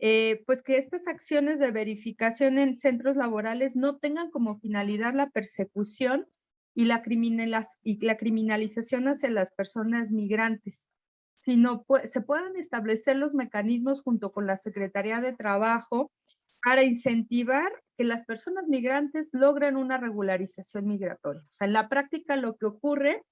eh, pues que estas acciones de verificación en centros laborales no tengan como finalidad la persecución y la, criminalización hacia las personas migrantes, sino se puedan establecer los mecanismos junto con la Secretaría de Trabajo para incentivar que las personas migrantes logren una regularización migratoria. O sea, en la práctica lo que ocurre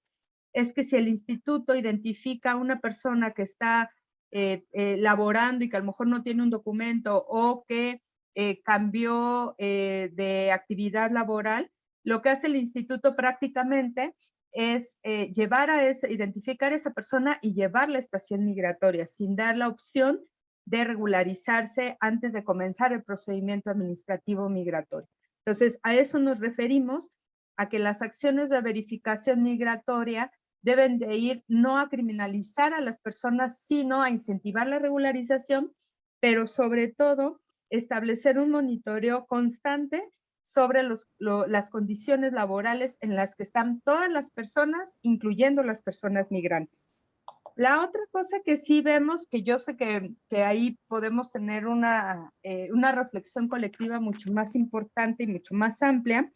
es que si el instituto identifica a una persona que está eh, eh, laborando y que a lo mejor no tiene un documento o que eh, cambió de actividad laboral, lo que hace el instituto prácticamente es llevar a ese, identificar a esa persona y llevar la estación migratoria sin dar la opción de regularizarse antes de comenzar el procedimiento administrativo migratorio. Entonces, a eso nos referimos, a que las acciones de verificación migratoria deben de ir no a criminalizar a las personas, sino a incentivar la regularización, pero sobre todo establecer un monitoreo constante sobre las condiciones laborales en las que están todas las personas, incluyendo las personas migrantes. La otra cosa que sí vemos, que yo sé que, ahí podemos tener una, eh, una reflexión colectiva mucho más importante y mucho más amplia,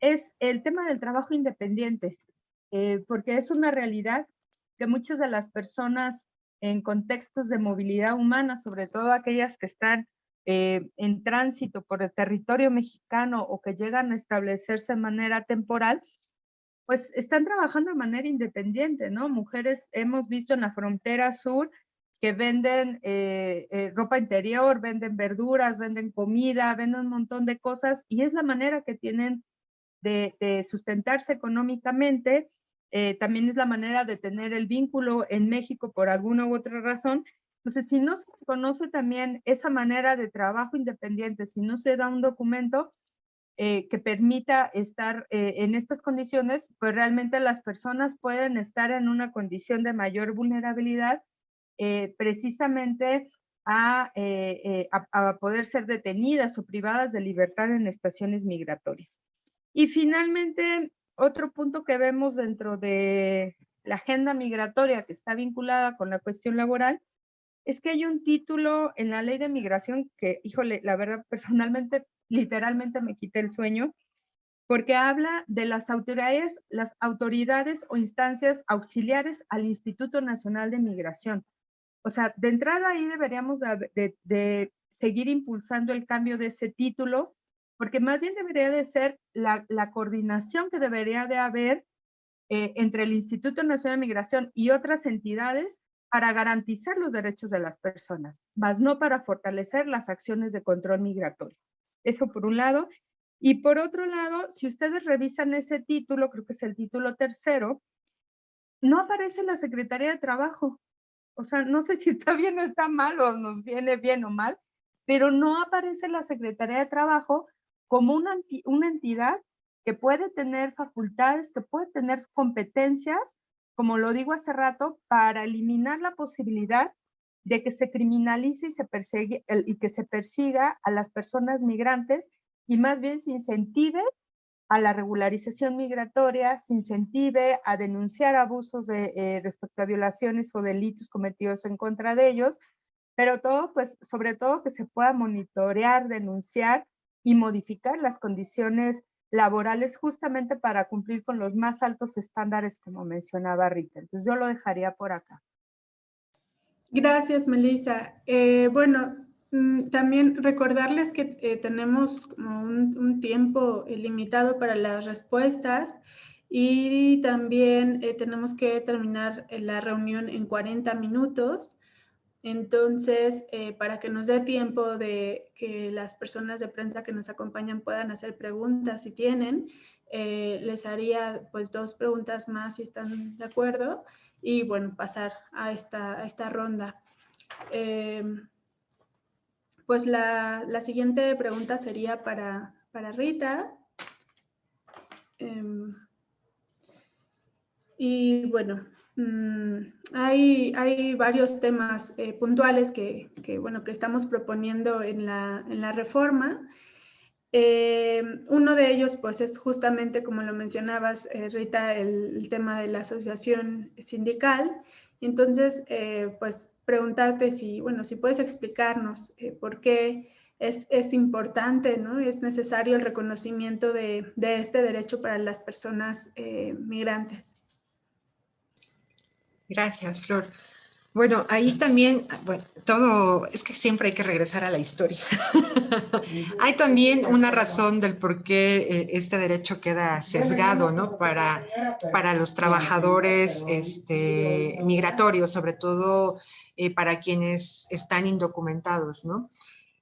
es el tema del trabajo independiente, eh, porque es una realidad que muchas de las personas en contextos de movilidad humana, sobre todo aquellas que están eh, en tránsito por el territorio mexicano o que llegan a establecerse de manera temporal, pues están trabajando de manera independiente, ¿no? Mujeres hemos visto en la frontera sur que venden eh, eh, ropa interior, venden verduras, venden comida, venden un montón de cosas y es la manera que tienen de, sustentarse económicamente. También es la manera de tener el vínculo en México por alguna u otra razón. Entonces, si no se conoce también esa manera de trabajo independiente, si no se da un documento, eh, que permita estar eh, en estas condiciones, pues realmente las personas pueden estar en una condición de mayor vulnerabilidad eh, precisamente a, a, poder ser detenidas o privadas de libertad en estaciones migratorias. Y finalmente, otro punto que vemos dentro de la agenda migratoria que está vinculada con la cuestión laboral es que hay un título en la ley de migración que, híjole, la verdad, personalmente, <laughs> literalmente me quité el sueño, porque habla de las autoridades, las autoridades o instancias auxiliares al Instituto Nacional de Migración. O sea, de entrada ahí deberíamos de, seguir impulsando el cambio de ese título, porque más bien debería de ser la, coordinación que debería de haber eh, entre el Instituto Nacional de Migración y otras entidades para garantizar los derechos de las personas, más no para fortalecer las acciones de control migratorio. Eso por un lado. Y por otro lado, si ustedes revisan ese título, creo que es el título tercero, no aparece la Secretaría de Trabajo. O sea, no sé <laughs> si está bien o está mal o nos viene bien o mal, pero no aparece la Secretaría de Trabajo como una, una entidad que puede tener facultades, que puede tener competencias como lo digo hace rato, para eliminar la posibilidad de que se criminalice y, se persigue, y que se persiga a las personas migrantes y más bien se incentive a la regularización migratoria, se incentive a denunciar abusos eh, respecto a violaciones o delitos cometidos en contra de ellos, pero pues, sobre todo que se pueda monitorear, denunciar y modificar las condiciones laborales justamente para cumplir con los más altos estándares como mencionaba Rita. Entonces yo lo dejaría por acá. Gracias, Melissa. Eh, bueno, mm, también recordarles que eh, tenemos un, tiempo limitado para las respuestas y también eh, tenemos que terminar la reunión en 40 minutos. Entonces, eh, para que nos dé tiempo de que las personas de prensa que nos acompañan puedan hacer preguntas si tienen, eh, les haría pues dos preguntas más si están de acuerdo y bueno, pasar a esta, a esta ronda. Eh, pues la, la, siguiente pregunta sería para, para Rita. Em, y bueno, Mm, hay, varios temas eh, puntuales que, estamos proponiendo en la, reforma. Eh, uno de ellos, pues, es justamente, como lo mencionabas, eh, Rita, el, tema de la asociación sindical. Entonces, pues, preguntarte si, puedes explicarnos por qué es, importante, ¿no? Es necesario el reconocimiento de este derecho para las personas migrantes. Gracias, Flor. Bueno, ahí también, bueno, todo, es que siempre hay que regresar a la historia. <laughs> hay también una razón del por qué eh, este derecho queda sesgado, ¿no? Para, para los trabajadores este, migratorios, sobre todo eh, para quienes están indocumentados, ¿no?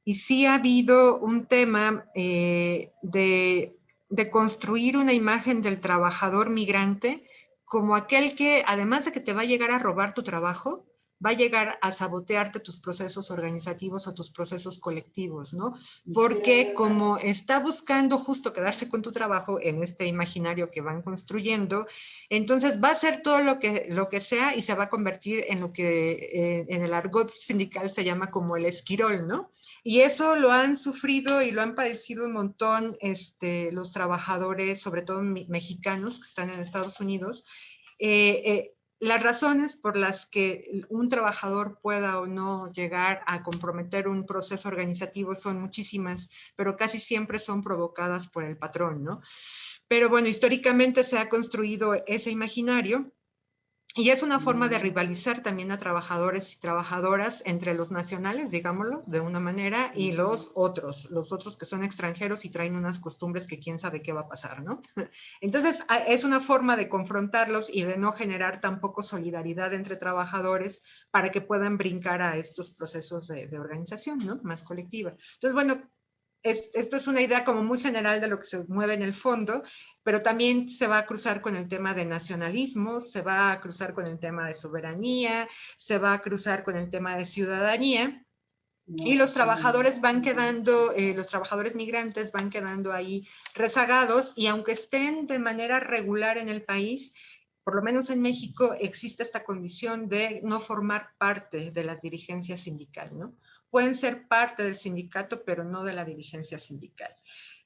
Y sí ha habido un tema eh, de, de construir una imagen del trabajador migrante como aquel que, además de que te va a llegar a robar tu trabajo, va a llegar a sabotearte tus procesos organizativos o tus procesos colectivos, ¿no? Porque como está buscando justo quedarse con tu trabajo en este imaginario que van construyendo, entonces va a hacer todo lo que, lo que sea y se va a convertir en lo que eh, en el argot sindical se llama como el esquirol, ¿no? Y eso lo han sufrido y lo han padecido un montón este, los trabajadores, sobre todo mexicanos que están en Estados Unidos, eh, eh, las razones por las que un trabajador pueda o no llegar a comprometer un proceso organizativo son muchísimas, pero casi siempre son provocadas por el patrón, ¿no? Pero bueno, históricamente se ha construido ese imaginario y es una forma de rivalizar también a trabajadores y trabajadoras entre los nacionales, digámoslo, de una manera, y los otros, los otros que son extranjeros y traen unas costumbres que quién sabe qué va a pasar, ¿no? <laughs> Entonces, es una forma de confrontarlos y de no generar tampoco solidaridad entre trabajadores para que puedan brincar a estos procesos de, de organización, ¿no? Más colectiva. Entonces, bueno, esto es una idea como muy general de lo que se mueve en el fondo, pero también se va a cruzar con el tema de nacionalismo, se va a cruzar con el tema de soberanía, se va a cruzar con el tema de ciudadanía, y los trabajadores van quedando, eh, los trabajadores migrantes van quedando ahí rezagados, y aunque estén de manera regular en el país, por lo menos en México existe esta condición de no formar parte de la dirigencia sindical, ¿no? Pueden ser parte del sindicato, pero no de la dirigencia sindical.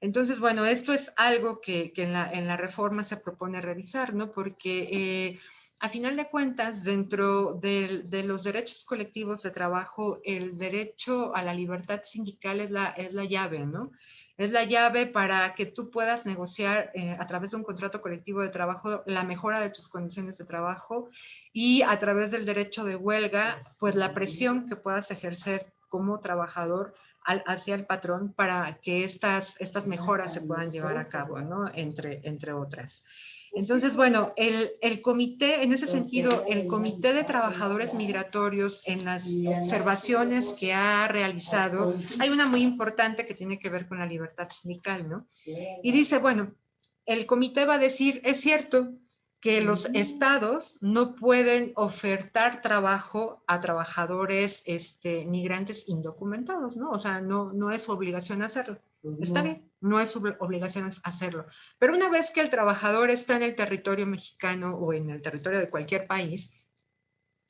Entonces, bueno, esto es algo que, en, la, reforma se propone revisar, ¿no? Porque eh, a final de cuentas, dentro de, los derechos colectivos de trabajo, el derecho a la libertad sindical es la, es la llave, ¿no? Es la llave para que tú puedas negociar eh, a través de un contrato colectivo de trabajo la mejora de tus condiciones de trabajo y a través del derecho de huelga, pues la presión que puedas ejercer como trabajador hacia el patrón para que estas, estas mejoras se puedan llevar a cabo, ¿no? Entre, entre otras. Entonces, bueno, el, el, comité, en ese sentido, el comité de trabajadores migratorios en las observaciones que ha realizado, hay una muy importante que tiene que ver con la libertad sindical, ¿no? Y dice, bueno, el comité va a decir, es cierto, que los estados no pueden ofertar trabajo a trabajadores este, migrantes indocumentados, ¿no? O sea, no, no es su obligación hacerlo. Está bien, no es su obligación hacerlo. Pero una vez que el trabajador está en el territorio mexicano o en el territorio de cualquier país,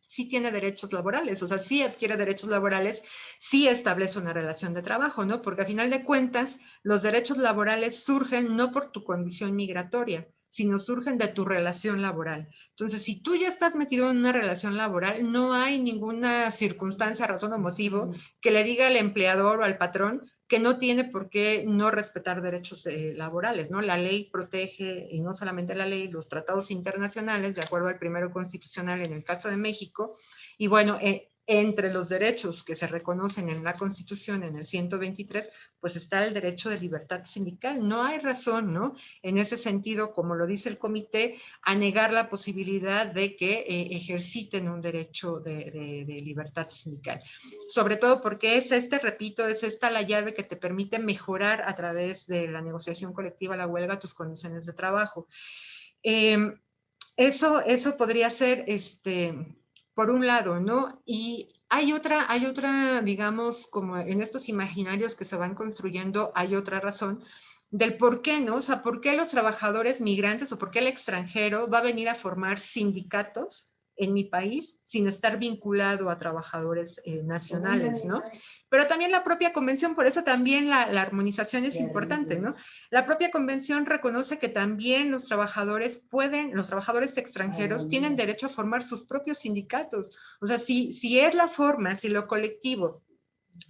sí tiene derechos laborales, o sea, sí adquiere derechos laborales, sí establece una relación de trabajo, ¿no? Porque a final de cuentas, los derechos laborales surgen no por tu condición migratoria, sino surgen de tu relación laboral. Entonces, si tú ya estás metido en una relación laboral, no hay ninguna circunstancia, razón o motivo que le diga al empleador o al patrón que no tiene por qué no respetar derechos eh, laborales, ¿no? La ley protege, y no solamente la ley, los tratados internacionales, de acuerdo al primero constitucional en el caso de México, y bueno, eh, entre los derechos que se reconocen en la Constitución, en el 123, pues está el derecho de libertad sindical. No hay razón, ¿no? En ese sentido, como lo dice el comité, a negar la posibilidad de que eh, ejerciten un derecho de, libertad sindical. Sobre todo porque es este, repito, es esta la llave que te permite mejorar a través de la negociación colectiva, la huelga, tus condiciones de trabajo. Em, eso, eso podría ser, este, por un lado, ¿no? Y hay otra, hay otra, digamos, como en estos imaginarios que se van construyendo, hay otra razón del por qué, ¿no? O sea, ¿por qué los trabajadores migrantes o por qué el extranjero va a venir a formar sindicatos en mi país sin estar vinculado a trabajadores eh, nacionales, ¿no? pero también la propia convención, por eso también la, armonización es importante, ¿no? La propia convención reconoce que también los trabajadores pueden, los trabajadores extranjeros tienen derecho a formar sus propios sindicatos. O sea, si, si es la forma, si lo colectivo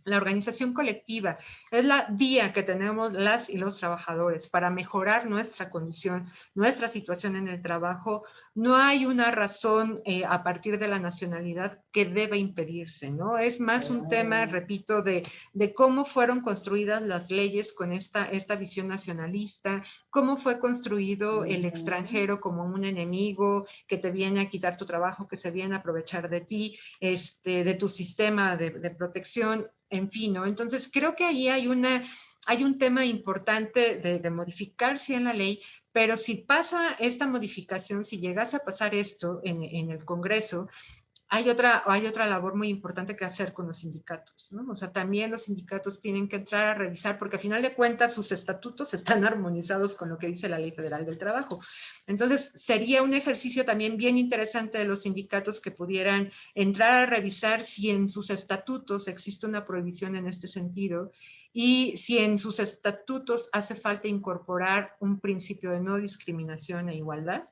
La organización colectiva es la vía que tenemos las y los trabajadores para mejorar nuestra condición, nuestra situación en el trabajo. No hay una razón eh, a partir de la nacionalidad que deba impedirse, ¿no? Es más un tema, repito, de, de cómo fueron construidas las leyes con esta, esta visión nacionalista, cómo fue construido el extranjero como un enemigo que te viene a quitar tu trabajo, que se viene a aprovechar de ti, este, de tu sistema de, de protección en fin, ¿no? Entonces creo que ahí hay, una, hay un tema importante de, de modificar en la ley, pero si pasa esta modificación, si llegase a pasar esto en el Congreso, hay otra, hay otra labor muy importante que hacer con los sindicatos, ¿no? O sea, también los sindicatos tienen que entrar a revisar, porque a final de cuentas sus estatutos <laughs> están armonizados con lo que dice la Ley Federal del Trabajo. Entonces, sería un ejercicio también bien interesante de los sindicatos que pudieran entrar a revisar si en sus estatutos existe una prohibición en este sentido y si en sus estatutos hace falta incorporar un principio de no discriminación e igualdad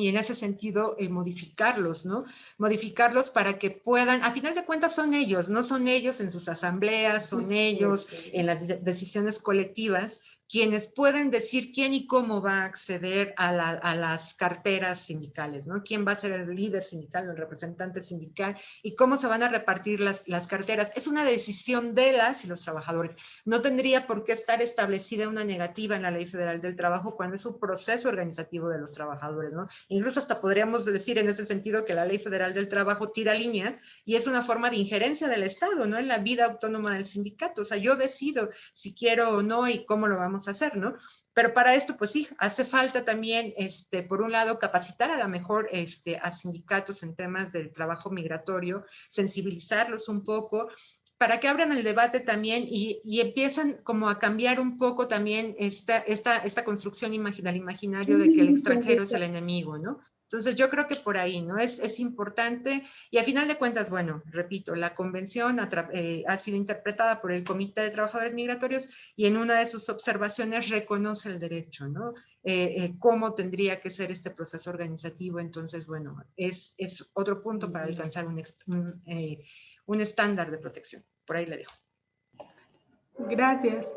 y en ese sentido eh, modificarlos, ¿no? Modificarlos para que puedan, a final de cuentas son ellos, no son ellos en sus asambleas, son ellos en las decisiones colectivas, quienes pueden decir quién y cómo va a acceder a, las carteras sindicales, ¿no? Quién va a ser el líder sindical el representante sindical y cómo se van a repartir las, las carteras. Es una decisión de las y los trabajadores. No tendría por qué estar establecida una negativa en la Ley Federal del Trabajo cuando es un proceso organizativo de los trabajadores, ¿no? Incluso hasta podríamos decir en ese sentido que la Ley Federal del Trabajo tira línea y es una forma de injerencia del Estado, ¿no? En la vida autónoma del sindicato. O sea, yo decido si quiero o no y cómo lo vamos hacer, ¿no? Pero para esto, pues sí, hace falta también, este, por un lado, capacitar a la mejor este, a sindicatos en temas del trabajo migratorio, sensibilizarlos un poco, para que abran el debate también y, y empiezan como a cambiar un poco también esta, esta, esta construcción imaginaria, imaginario de que el extranjero es el enemigo, ¿no? Entonces yo creo que por ahí, ¿no? Es, es importante y a final de cuentas, bueno, repito, la convención eh, ha sido interpretada por el Comité de Trabajadores Migratorios y en una de sus observaciones reconoce el derecho, ¿no? Eh, eh, cómo tendría que ser este proceso organizativo. Entonces, bueno, es, es otro punto para alcanzar un, un, un estándar de protección. Por ahí le dejo. Gracias.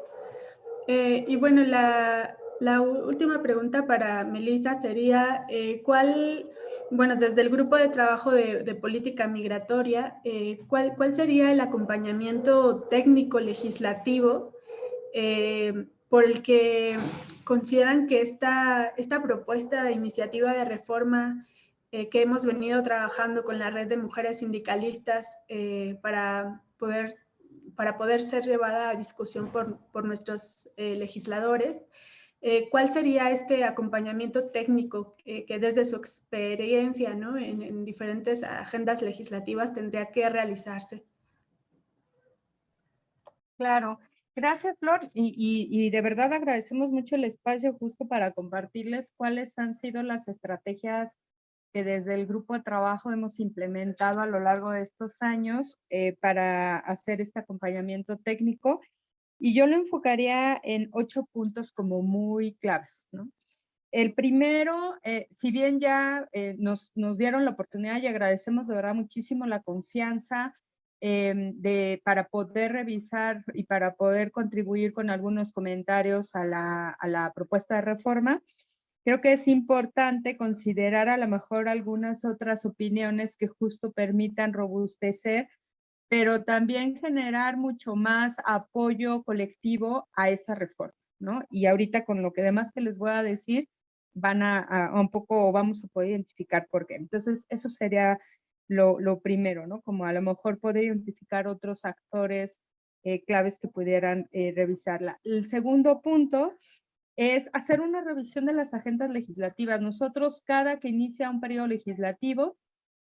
y bueno, la, la última pregunta para Melissa sería, eh, ¿cuál, bueno, desde el grupo de trabajo de, política migratoria, eh, ¿cuál, ¿cuál, sería el acompañamiento técnico legislativo eh, por el que consideran que esta, esta propuesta de iniciativa de reforma que hemos venido trabajando con la red de mujeres sindicalistas para poder para poder ser llevada a discusión por, por nuestros legisladores, eh, ¿Cuál sería este acompañamiento técnico que desde su experiencia ¿no? en, diferentes agendas legislativas tendría que realizarse? Claro, gracias Flor y, y, de verdad agradecemos mucho el espacio justo para compartirles cuáles han sido las estrategias que desde el grupo de trabajo hemos implementado a lo largo de estos años eh, para hacer este acompañamiento técnico y yo lo enfocaría en ocho puntos como muy claves, ¿no? El primero, eh, si bien ya eh, nos, nos, dieron la oportunidad y agradecemos de verdad muchísimo la confianza em, de, para poder revisar y para poder contribuir con algunos comentarios a la, a la propuesta de reforma, creo que es importante considerar a lo mejor algunas otras opiniones que justo permitan robustecer pero también generar mucho más apoyo colectivo a esa reforma, ¿no? Y ahorita con lo que demás que les voy a decir, van a, un poco, vamos a poder identificar por qué. Entonces, eso sería lo, primero, ¿no? Como a lo mejor poder identificar otros actores eh, claves que pudieran eh, revisarla. El segundo punto es hacer una revisión de las agendas legislativas. Nosotros, cada que inicia un periodo legislativo,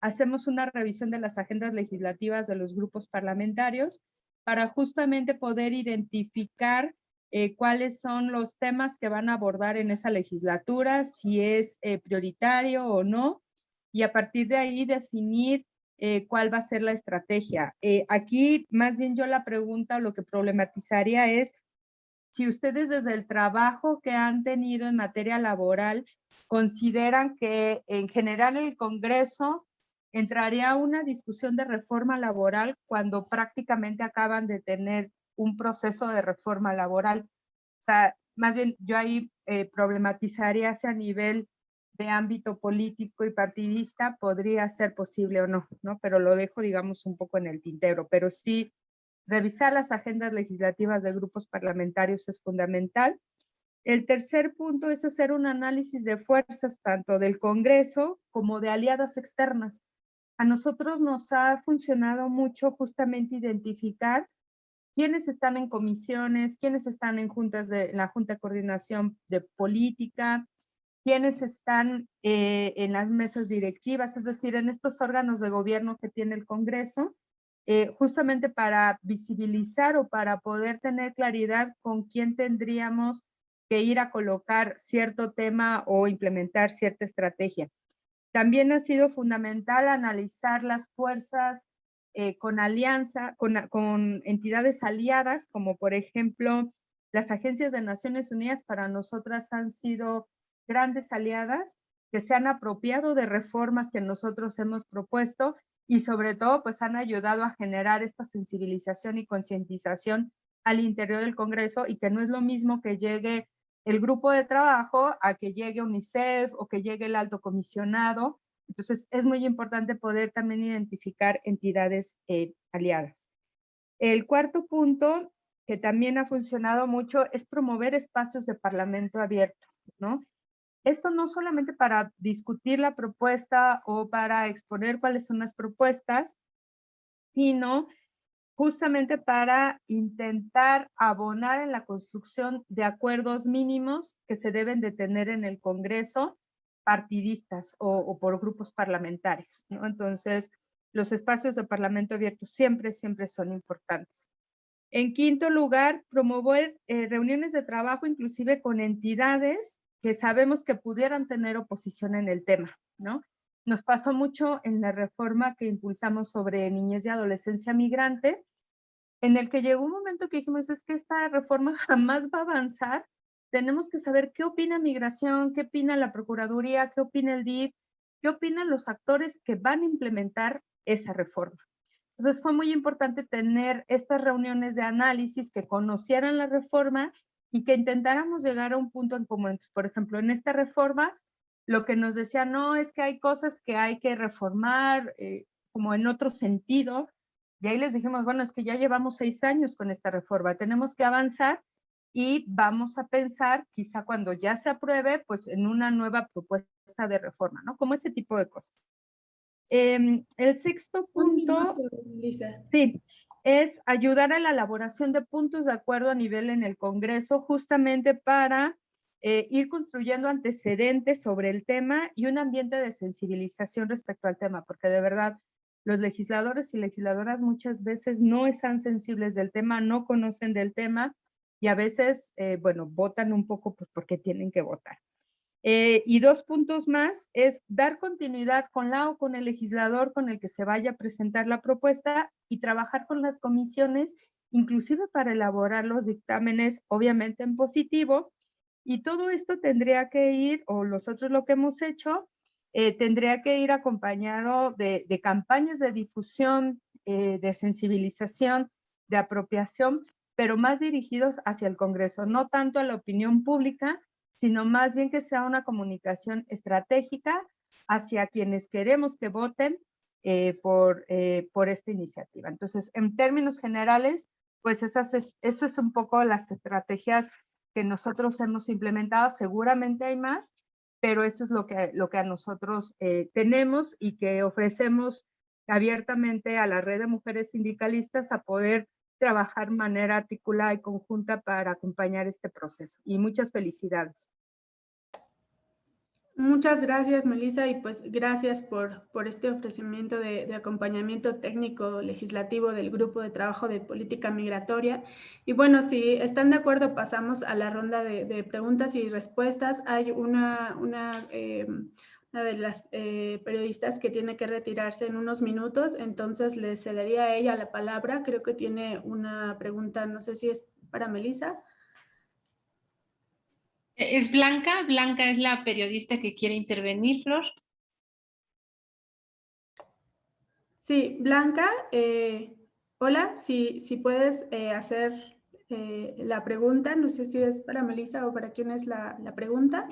hacemos una revisión de las agendas legislativas de los grupos parlamentarios para justamente poder identificar eh, cuáles son los temas que van a abordar en esa legislatura, si es eh, prioritario o no, y a partir de ahí definir eh, cuál va a ser la estrategia. aquí más bien yo la pregunta, lo que problematizaría es si ustedes desde el trabajo que han tenido en materia laboral consideran que en general el Congreso entraría una discusión de reforma laboral cuando prácticamente acaban de tener un proceso de reforma laboral. O sea, más bien yo ahí eh, problematizaría si a nivel de ámbito político y partidista podría ser posible o no, ¿no? Pero lo dejo, digamos, un poco en el tintero. Pero sí, revisar las agendas legislativas de grupos parlamentarios es fundamental. El tercer punto es hacer un análisis de fuerzas tanto del Congreso como de aliadas externas. A nosotros nos ha funcionado mucho justamente identificar quiénes están en comisiones, quiénes están en juntas de la Junta de Coordinación de Política, quiénes están eh, en las mesas directivas, es decir, en estos órganos de gobierno que tiene el Congreso, eh, justamente para visibilizar o para poder tener claridad con quién tendríamos que ir a colocar cierto tema o implementar cierta estrategia. También ha sido fundamental analizar las fuerzas eh, con alianza, con, entidades aliadas, como por ejemplo las agencias de Naciones Unidas para nosotras han sido grandes aliadas que se han apropiado de reformas que nosotros hemos propuesto y sobre todo pues han ayudado a generar esta sensibilización y concientización al interior del Congreso y que no es lo mismo que llegue el grupo de trabajo a que llegue UNICEF o que llegue el alto comisionado entonces, es muy importante poder también identificar entidades eh, aliadas. El cuarto punto, que también ha funcionado mucho, es promover espacios de parlamento abierto, ¿no? Esto no solamente para discutir la propuesta o para exponer cuáles son las propuestas, sino justamente para intentar abonar en la construcción de acuerdos mínimos que se deben de tener en el Congreso partidistas o, por grupos parlamentarios, ¿no? Entonces, los espacios de parlamento abierto siempre, siempre son importantes. En quinto lugar, promover eh, reuniones de trabajo inclusive con entidades que sabemos que pudieran tener oposición en el tema, ¿no? Nos pasó mucho en la reforma que impulsamos sobre niñez y adolescencia migrante, en el que llegó un momento que dijimos, es que esta reforma <laughs> jamás va a avanzar tenemos que saber qué opina migración, qué opina la Procuraduría, qué opina el DIF, qué opinan los actores que van a implementar esa reforma. Entonces fue muy importante tener estas reuniones de análisis que conocieran la reforma y que intentáramos llegar a un punto en común. por ejemplo, en esta reforma, lo que nos decía, no, es que hay cosas que hay que reformar, eh, como en otro sentido, y ahí les dijimos, bueno, es que ya llevamos seis años con esta reforma, tenemos que avanzar y vamos a pensar, quizá cuando ya se apruebe, pues en una nueva propuesta de reforma, ¿no? Como ese tipo de cosas. Em, el sexto punto, sí, es ayudar a la elaboración de puntos de acuerdo a nivel en el Congreso, justamente para eh, ir construyendo antecedentes sobre el tema y un ambiente de sensibilización respecto al tema, porque de verdad los legisladores y legisladoras muchas veces no están sensibles del tema, no conocen del tema, y a veces, eh, bueno, votan un poco pues porque tienen que votar. Eh, y dos puntos más es dar continuidad con la o con el legislador con el que se vaya a presentar la propuesta y trabajar con las comisiones, inclusive para elaborar los dictámenes, obviamente en positivo. Y todo esto tendría que ir, o nosotros lo que hemos hecho, eh, tendría que ir acompañado de, campañas de difusión, de sensibilización, de apropiación pero más dirigidos hacia el Congreso, no tanto a la opinión pública, sino más bien que sea una comunicación estratégica hacia quienes queremos que voten eh, por, eh, por esta iniciativa. Entonces, en términos generales, pues esas eso es un poco las estrategias que nosotros hemos implementado. Seguramente hay más, pero eso es lo que, lo que a nosotros eh, tenemos y que ofrecemos abiertamente a la red de mujeres sindicalistas a poder trabajar de manera articulada y conjunta para acompañar este proceso. Y muchas felicidades. Muchas gracias, Melissa, y pues gracias por, por este ofrecimiento de, acompañamiento técnico legislativo del Grupo de Trabajo de Política Migratoria. Y bueno, si están de acuerdo, pasamos a la ronda de, preguntas y respuestas. Hay una, una eh, de las eh, periodistas que tiene que retirarse en unos minutos, entonces le cedería a ella la palabra. Creo que tiene una pregunta, no sé si es para Melissa. Es Blanca, Blanca es la periodista que quiere intervenir, Flor. Sí, Blanca, eh, hola, si, si puedes eh, hacer eh, la pregunta, no sé si es para Melissa o para quién es la, la pregunta.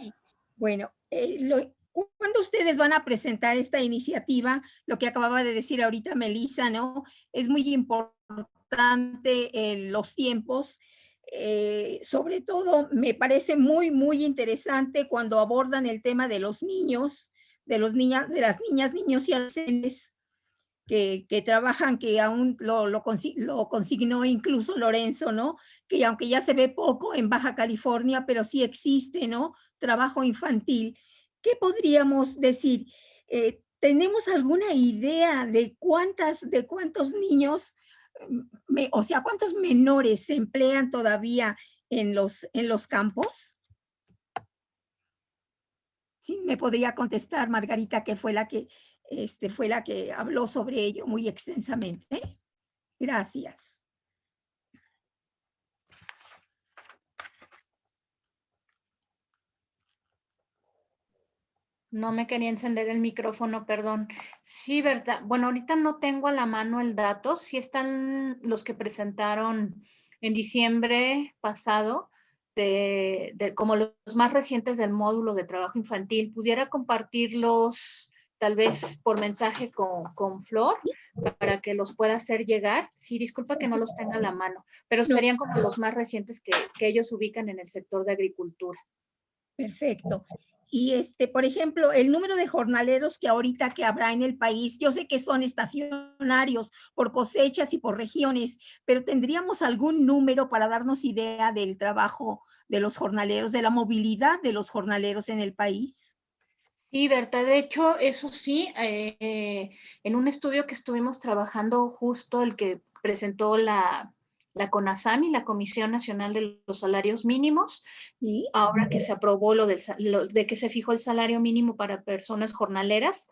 Bueno, lo, cuando ustedes van a presentar esta iniciativa, lo que acababa de decir ahorita Melissa, ¿no? Es muy importante los tiempos. Sobre todo, me parece muy, muy interesante cuando abordan el tema de los niños, de, los niñas, de las niñas, niños y adolescentes que, que, trabajan, que aún lo, consignó incluso Lorenzo, ¿no? Que aunque ya se ve poco en Baja California, pero sí existe, ¿no? Trabajo infantil. ¿Qué podríamos decir? Eh, ¿Tenemos alguna idea de cuántas, de cuántos niños, o sea, cuántos menores se emplean todavía en los, en los campos? Sí, me podría contestar Margarita, que fue la que, este, fue la que habló sobre ello muy extensamente. Gracias. No me quería encender el micrófono, perdón. Sí, verdad. Bueno, ahorita no tengo a la mano el dato. Sí están los que presentaron en diciembre pasado, de, como los más recientes del módulo de trabajo infantil, pudiera compartirlos tal vez por mensaje con, con, Flor para que los pueda hacer llegar. Sí, disculpa que no los tenga a la mano, pero serían como los más recientes que, que ellos ubican en el sector de agricultura. Perfecto. Y este, por ejemplo, el número de jornaleros que ahorita que habrá en el país, yo sé que son estacionarios por cosechas y por regiones, pero tendríamos algún número para darnos idea del trabajo de los jornaleros, de la movilidad de los jornaleros en el país. Sí, Berta, de hecho, eso sí, eh, en un estudio que estuvimos trabajando justo el que presentó la la CONASAMI, la Comisión Nacional de los Salarios Mínimos, y ahora que se aprobó lo, de que se fijó el salario mínimo para personas jornaleras,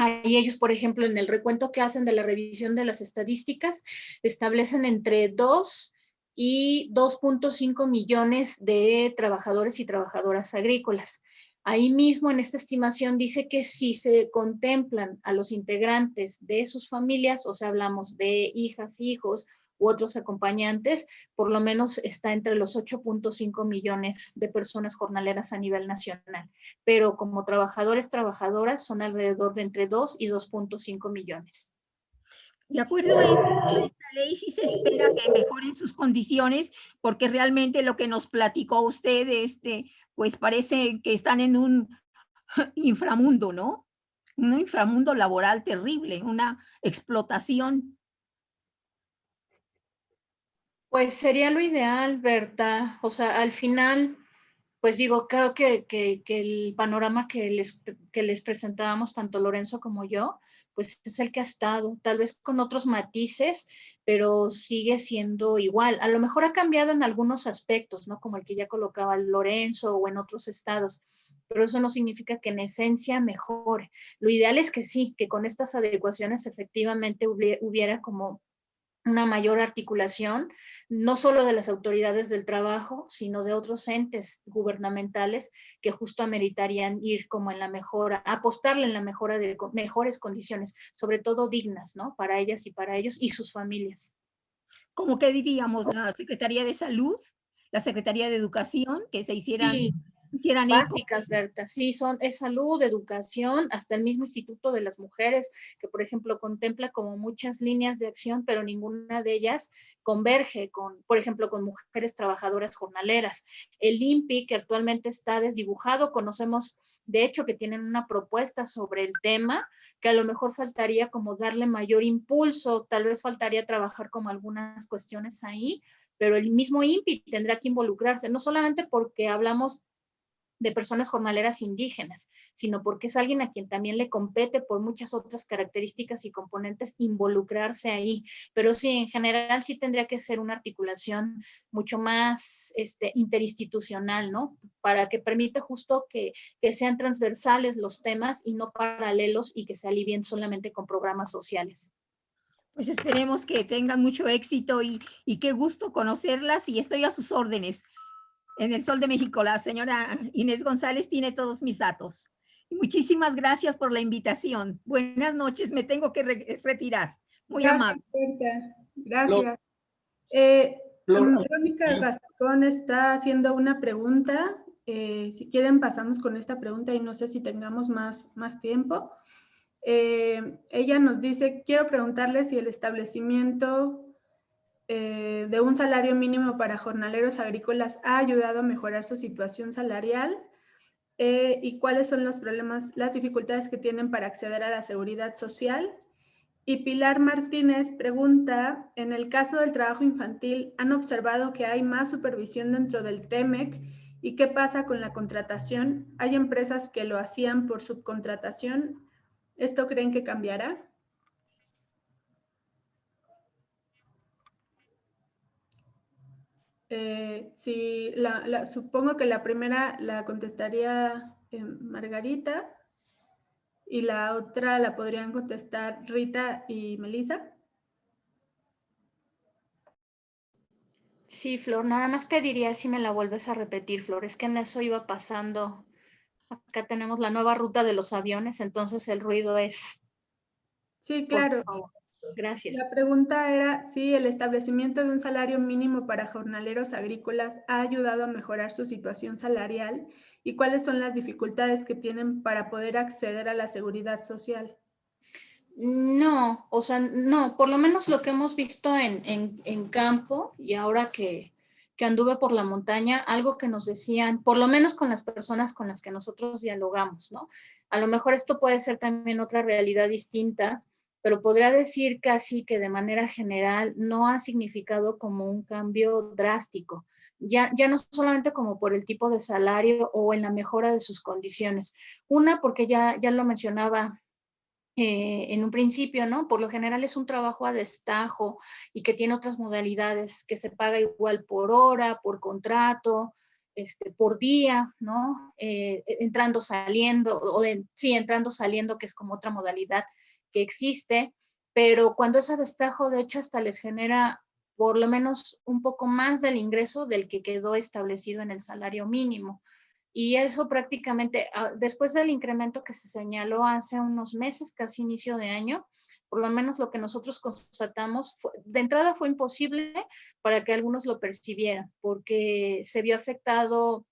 Ahí ellos, por ejemplo, en el recuento que hacen de la revisión de las estadísticas, establecen entre 2 y 2.5 millones de trabajadores y trabajadoras agrícolas. Ahí mismo en esta estimación dice que si se contemplan a los integrantes de sus familias, o sea, hablamos de hijas, hijos u otros acompañantes, por lo menos está entre los 8.5 millones de personas jornaleras a nivel nacional, pero como trabajadores, trabajadoras son alrededor de entre 2 y 2.5 millones. De acuerdo a esta ley, sí se espera que mejoren sus condiciones, porque realmente lo que nos platicó usted, este, pues parece que están en un inframundo, ¿no? Un inframundo laboral terrible, una explotación. Pues sería lo ideal, Berta. O sea, al final, pues digo, creo que, el panorama que les, que les presentábamos tanto Lorenzo como yo, pues es el que ha estado, tal vez con otros matices, pero sigue siendo igual. A lo mejor ha cambiado en algunos aspectos, ¿no? Como el que ya colocaba Lorenzo o en otros estados, pero eso no significa que en esencia mejore. Lo ideal es que sí, que con estas adecuaciones efectivamente hubiera como una mayor articulación, no solo de las autoridades del trabajo, sino de otros entes gubernamentales que justo ameritarían ir como en la mejora, apostarle en la mejora de mejores condiciones, sobre todo dignas, ¿no? Para ellas y para ellos y sus familias. Como que diríamos, la Secretaría de Salud, la Secretaría de Educación, que se hicieran básicas, Berta. Sí, son es salud, educación, hasta el mismo Instituto de las Mujeres, que por ejemplo contempla como muchas líneas de acción, pero ninguna de ellas converge con, por ejemplo, con mujeres trabajadoras jornaleras. El INPI, que actualmente está desdibujado, conocemos de hecho que tienen una propuesta sobre el tema, que a lo mejor faltaría como darle mayor impulso, tal vez faltaría trabajar como algunas cuestiones ahí, pero el mismo INPI tendrá que involucrarse, no solamente porque hablamos de personas jornaleras indígenas, sino porque es alguien a quien también le compete por muchas otras características y componentes involucrarse ahí. Pero sí, en general sí tendría que ser una articulación mucho más este, interinstitucional, ¿no? Para que permita justo que, que sean transversales los temas y no paralelos y que se alivien solamente con programas sociales. Pues esperemos que tengan mucho éxito y, y qué gusto conocerlas y estoy a sus órdenes en el Sol de México. La señora Inés González tiene todos mis datos. Muchísimas gracias por la invitación. Buenas noches, me tengo que retirar. Muy amable. Gracias. Eh, Verónica Gastón está haciendo una pregunta. Eh, si quieren pasamos con esta pregunta y no sé si tengamos más, más tiempo. Eh, ella nos dice, quiero preguntarle si el establecimiento eh, de un salario mínimo para jornaleros agrícolas ha ayudado a mejorar su situación salarial y cuáles son los problemas, las dificultades que tienen para acceder a la seguridad social y Pilar Martínez pregunta, en el caso del trabajo infantil, ¿han observado que hay más supervisión dentro del TEMEC? ¿Y qué pasa con la contratación? ¿Hay empresas que lo hacían por subcontratación? ¿Esto creen que cambiará? Eh, sí, supongo que la primera la contestaría eh, Margarita. Y la otra la podrían contestar Rita y Melissa. Sí, Flor, nada más pediría si me la vuelves a repetir, Flor. Es que en eso iba pasando. Acá tenemos la nueva ruta de los aviones, entonces el ruido es... Sí, claro. Gracias. La pregunta era si el establecimiento de un salario mínimo para jornaleros agrícolas ha ayudado a mejorar su situación salarial y cuáles son las dificultades que tienen para poder acceder a la seguridad social. No, o sea, no, por lo menos lo que hemos visto en, en, campo y ahora que, que anduve por la montaña, algo que nos decían, por lo menos con las personas con las que nosotros dialogamos, ¿no? A lo mejor esto puede ser también otra realidad distinta, pero podría decir casi que de manera general no ha significado como un cambio drástico ya, ya no solamente como por el tipo de salario o en la mejora de sus condiciones. Una, porque ya, ya lo mencionaba eh, en un principio, ¿no? Por lo general es un trabajo a destajo y que tiene otras modalidades, que se paga igual por hora, por contrato, este, por día, ¿no? Eh, entrando, saliendo, o sí, entrando, saliendo, que es como otra modalidad que existe, pero cuando es a destajo, de hecho, hasta les genera por lo menos un poco más del ingreso del que quedó establecido en el salario mínimo. Y eso prácticamente, ah, después del incremento que se señaló hace unos meses, casi inicio de año, por lo menos lo que nosotros constatamos, de entrada fue imposible para que algunos lo percibieran, porque se vio afectado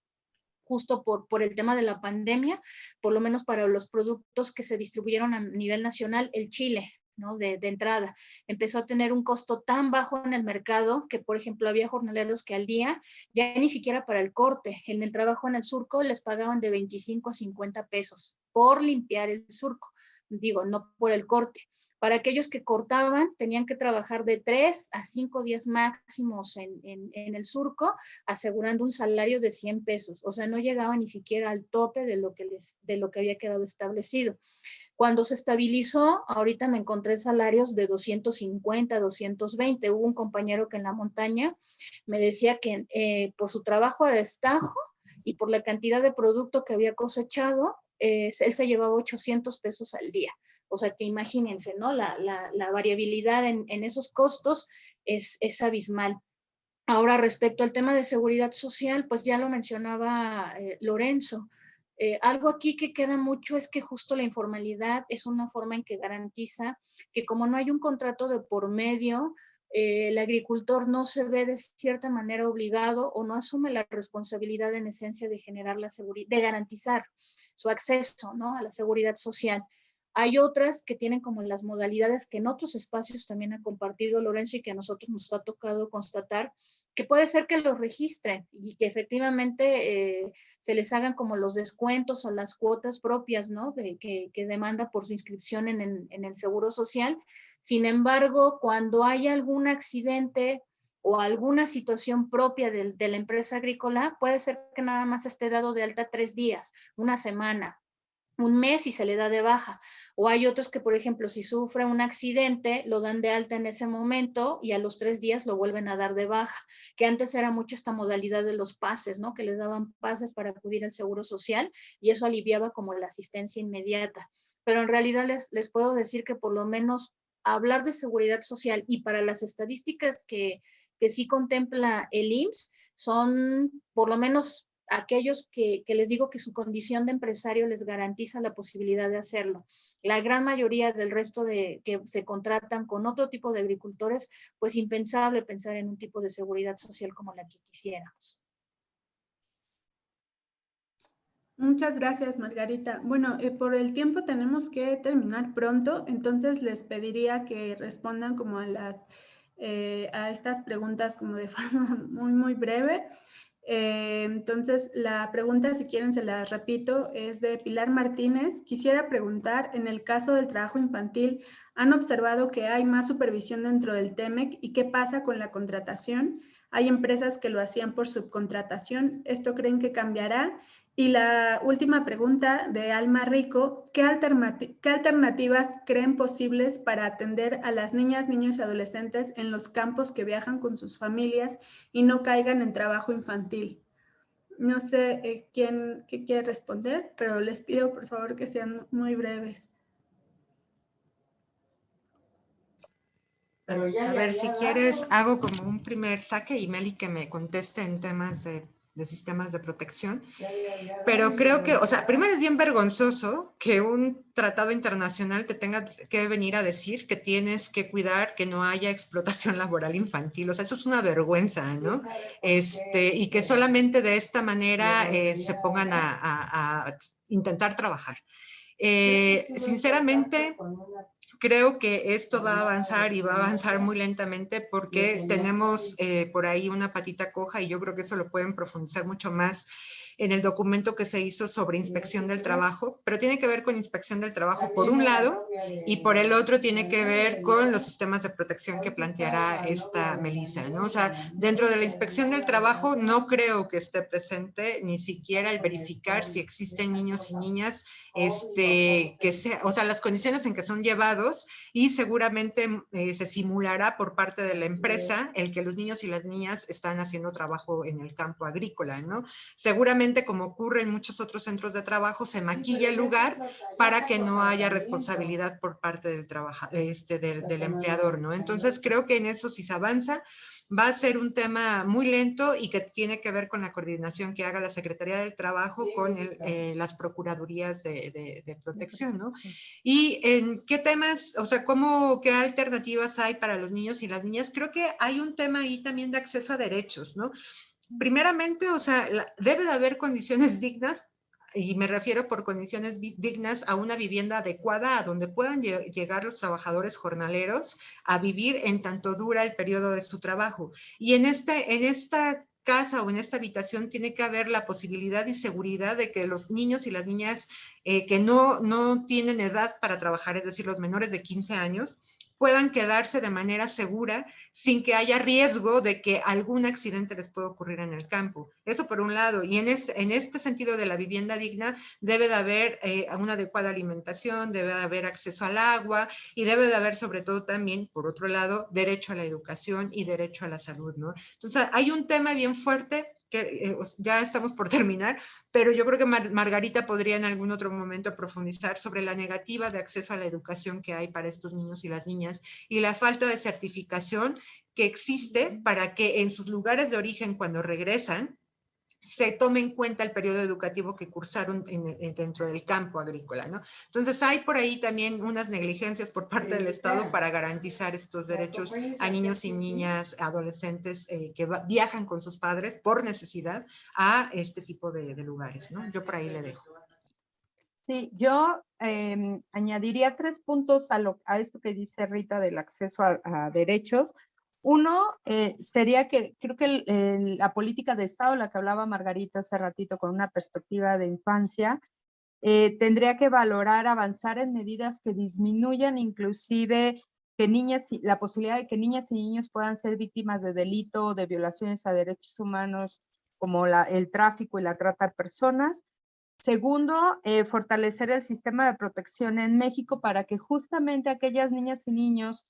justo por, por el tema de la pandemia, por lo menos para los productos que se distribuyeron a nivel nacional, el chile, de, entrada. Empezó a tener un costo tan bajo en el mercado que, por ejemplo, había jornaleros que al día, ya ni siquiera para el corte, en el trabajo en el surco les pagaban de 25 a 50 pesos por limpiar el surco, digo, no por el corte. Para aquellos que cortaban, tenían que trabajar de 3 a 5 días máximos en, en, el surco, asegurando un salario de 100 pesos. O sea, no llegaba ni siquiera al tope de lo que, les, de lo que había quedado establecido. Cuando se estabilizó, ahorita me encontré salarios de 250, 220. Hubo un compañero que en la montaña me decía que eh, por su trabajo a destajo y por la cantidad de producto que había cosechado, eh, él se llevaba 800 pesos al día. O sea que imagínense, ¿no? La, variabilidad en, esos costos es, es abismal. Ahora, respecto al tema de seguridad social, pues ya lo mencionaba eh, Lorenzo. Eh, algo aquí que queda mucho es que justo la informalidad es una forma en que garantiza que como no hay un contrato de por medio, eh, el agricultor no se ve de cierta manera obligado o no asume la responsabilidad en esencia de generar la seguridad, de garantizar su acceso ¿no? a la seguridad social. Hay otras que tienen como las modalidades que en otros espacios también ha compartido Lorenzo y que a nosotros nos ha tocado constatar, que puede ser que los registren y que efectivamente eh, se les hagan como los descuentos o las cuotas propias, ¿no? De, que, demanda por su inscripción en, el Seguro Social. Sin embargo, cuando hay algún accidente o alguna situación propia de, de la empresa agrícola, puede ser que nada más esté dado de alta tres días, una semana, un mes y se le da de baja. O hay otros que, por ejemplo, si sufre un accidente, lo dan de alta en ese momento y a los tres días lo vuelven a dar de baja, que antes era mucho esta modalidad de los pases, ¿no? Que les daban pases para acudir al seguro social y eso aliviaba como la asistencia inmediata. Pero en realidad les, les puedo decir que por lo menos hablar de seguridad social y para las estadísticas que, que sí contempla el IMSS, son por lo menos aquellos que, les digo que su condición de empresario les garantiza la posibilidad de hacerlo. La gran mayoría del resto de que se contratan con otro tipo de agricultores, pues impensable pensar en un tipo de seguridad social como la que quisiéramos. Muchas gracias, Margarita. Bueno, eh, por el tiempo tenemos que terminar pronto, entonces les pediría que respondan como a, las, eh, a estas preguntas como de <laughs> forma muy, muy breve. Eh, entonces, la pregunta, si quieren, se la repito, es de Pilar Martínez. Quisiera preguntar, en el caso del trabajo infantil, ¿han observado que hay más supervisión dentro del TEMEC y qué pasa con la contratación? Hay empresas que lo hacían por subcontratación. ¿Esto creen que cambiará? Y la última pregunta de Alma Rico, ¿qué, alternativas creen posibles para atender a las niñas, niños y adolescentes en los campos que viajan con sus familias y no caigan en trabajo infantil? No sé eh, quién quiere responder, pero les pido por favor que sean muy breves. a ver, si quieres, hago como un primer saque y Meli que me conteste en temas de de sistemas de protección. Pero creo que, o sea, primero es bien vergonzoso que un tratado internacional te tenga que venir a decir que tienes que cuidar que no haya explotación <laughs> laboral infantil. O sea, eso es una vergüenza, ¿no? Este, y que solamente de esta manera eh, se pongan a, intentar trabajar. Eh, sinceramente, creo que esto va a avanzar y va a avanzar muy lentamente porque tenemos eh, por ahí una patita coja y yo creo que eso lo pueden profundizar mucho más en el documento que se hizo sobre inspección del trabajo, pero tiene que ver con inspección del trabajo por un lado y por el otro tiene que ver con los sistemas de protección que planteará esta Melissa, ¿no? O sea, dentro de la inspección del trabajo no creo que esté presente ni siquiera el verificar si existen niños y niñas, este, que sea, o sea, las condiciones en que son llevados y seguramente eh, se simulará por parte de la empresa el que los niños y las niñas están haciendo trabajo en el campo agrícola, ¿no? Seguramente como ocurre en muchos otros centros de trabajo, se maquilla el lugar para que no haya responsabilidad por parte del, este, del, empleador, ¿no? Entonces creo que en eso si se avanza, va a ser un tema muy lento y que tiene que ver con la coordinación que haga la Secretaría del Trabajo con eh, las Procuradurías de, de, Protección, ¿no? Y en qué temas, o sea, cómo, qué alternativas hay para los niños y las niñas. Creo que hay un tema ahí también de acceso a derechos, ¿no? primeramente, o sea, debe de haber condiciones <laughs> dignas y me refiero por condiciones dignas a una vivienda adecuada a donde puedan llegar los trabajadores jornaleros a vivir en tanto dura el periodo de su trabajo. Y en, este, en esta casa o en esta habitación tiene que haber la posibilidad y seguridad de que los niños y las niñas eh, que no, no tienen edad para trabajar, es decir, los menores de 15 años, puedan quedarse de manera segura sin que haya riesgo de que algún accidente les pueda ocurrir en el campo. Eso por un lado. Y en, este sentido de la vivienda digna debe de haber eh, una adecuada alimentación, debe de haber acceso al agua y debe de haber sobre todo también, por otro lado, derecho a la educación y derecho a la salud. Entonces hay un tema bien fuerte que eh, ya estamos por terminar, pero yo creo que Margarita podría en algún otro momento profundizar sobre la negativa de acceso a la educación que hay para estos niños y las niñas y la falta de certificación que existe para que en sus lugares de origen cuando regresan se tome en cuenta el periodo educativo que cursaron dentro del campo agrícola, ¿no? Entonces hay por ahí también unas negligencias por parte del Estado para garantizar estos derechos a niños y niñas, adolescentes eh, que viajan con sus padres por necesidad a este tipo de, lugares, ¿no? Yo por ahí le dejo. Sí, yo em, añadiría tres puntos a, lo, a esto que dice Rita del acceso a derechos. Uno eh, sería que creo que la política de Estado, la que hablaba Margarita hace ratito con una perspectiva de infancia, eh, tendría que valorar avanzar en medidas que disminuyan inclusive que niñas, la posibilidad de que niñas y niños puedan ser víctimas de delito, de violaciones a derechos humanos, como el tráfico y la trata de personas. Segundo, eh, fortalecer el sistema de protección en México para que justamente aquellas niñas y niños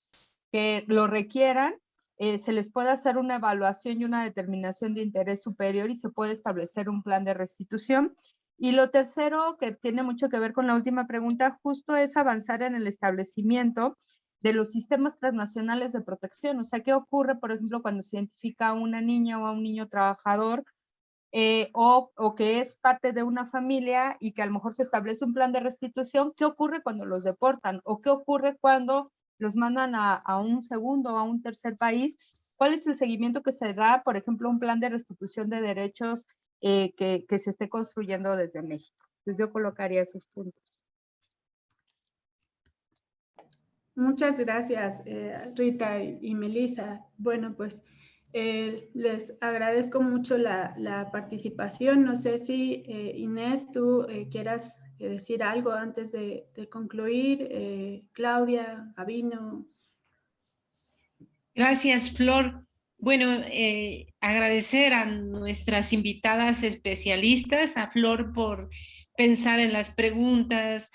que lo requieran eh, se les puede hacer una evaluación y una determinación de interés superior y se puede establecer un plan de restitución. Y lo tercero, que tiene mucho que ver con la última pregunta, justo es avanzar en el establecimiento de los sistemas transnacionales de protección. O sea, ¿qué ocurre, por ejemplo, cuando se identifica a una niña o a un niño trabajador eh, o, o, que es parte de una familia y que a lo mejor se establece un plan de restitución, ¿qué ocurre cuando los deportan? ¿O qué ocurre cuando los mandan a, un segundo o a un tercer país? ¿Cuál es el seguimiento que se da, por ejemplo, un plan de restitución de derechos eh, que, se esté construyendo desde México? Entonces yo colocaría esos puntos. Muchas gracias, eh, Rita y, y Melissa. Bueno, pues eh, les agradezco mucho la, la, participación. No sé si Inés, tú quieras decir algo antes de, concluir. Eh, Claudia, Gabino. Gracias, Flor. Bueno, eh, agradecer a nuestras invitadas especialistas, a Flor por pensar en las preguntas,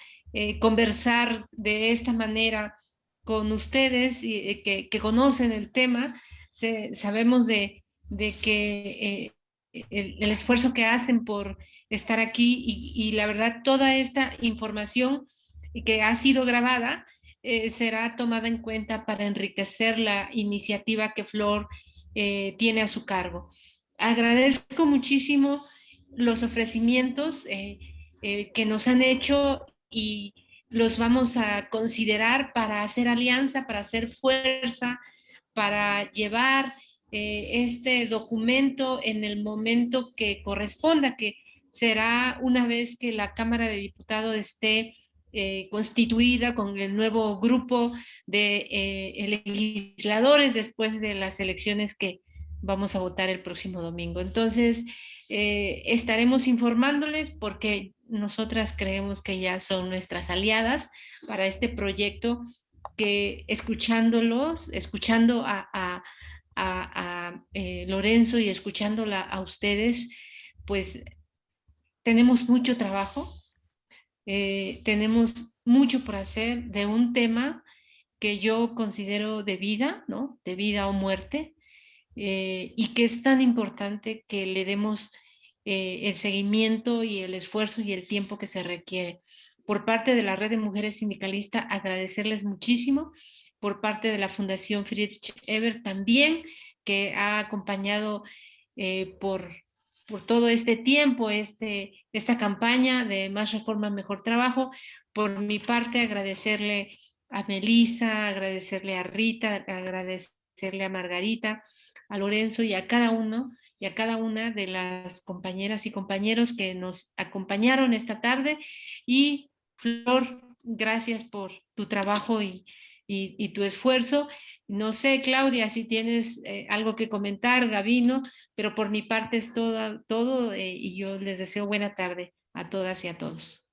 conversar de esta manera con ustedes y, que, conocen el tema se, sabemos de, que eh, el, esfuerzo que hacen por estar aquí y, la verdad toda esta información que ha sido grabada eh, será tomada en cuenta para enriquecer la iniciativa que Flor eh, tiene a su cargo. Agradezco muchísimo los ofrecimientos eh, que nos han hecho y los vamos a considerar para hacer alianza, para hacer fuerza, para llevar eh, este documento en el momento que corresponda, que será una vez que la Cámara de Diputados esté eh, constituida con el nuevo grupo de eh, legisladores después de las elecciones que vamos a votar el próximo domingo. Entonces, estaremos informándoles porque nosotras creemos que ya son nuestras aliadas para este proyecto que escuchándolos, escuchando a, a, eh, Lorenzo y escuchándola a ustedes, pues tenemos mucho trabajo, eh, tenemos mucho por hacer de un tema que yo considero de vida, ¿no? De vida o muerte, eh, y que es tan importante que le demos el seguimiento y el esfuerzo y el tiempo que se requiere por parte de la Red de Mujeres Sindicalistas, agradecerles muchísimo, por parte de la Fundación Friedrich Eber también, que ha acompañado eh, por, por todo este tiempo, este, esta campaña de Más Reforma, Mejor Trabajo. Por mi parte, agradecerle a Melissa, agradecerle a Rita, agradecerle a Margarita, a Lorenzo y a cada uno y a cada una de las compañeras y compañeros que nos acompañaron esta tarde y Flor, gracias por tu trabajo y, y, tu esfuerzo. No sé, Claudia, si tienes eh, algo que comentar, Gabino, pero por mi parte es todo, todo eh, y yo les deseo buena tarde a todas y a todos.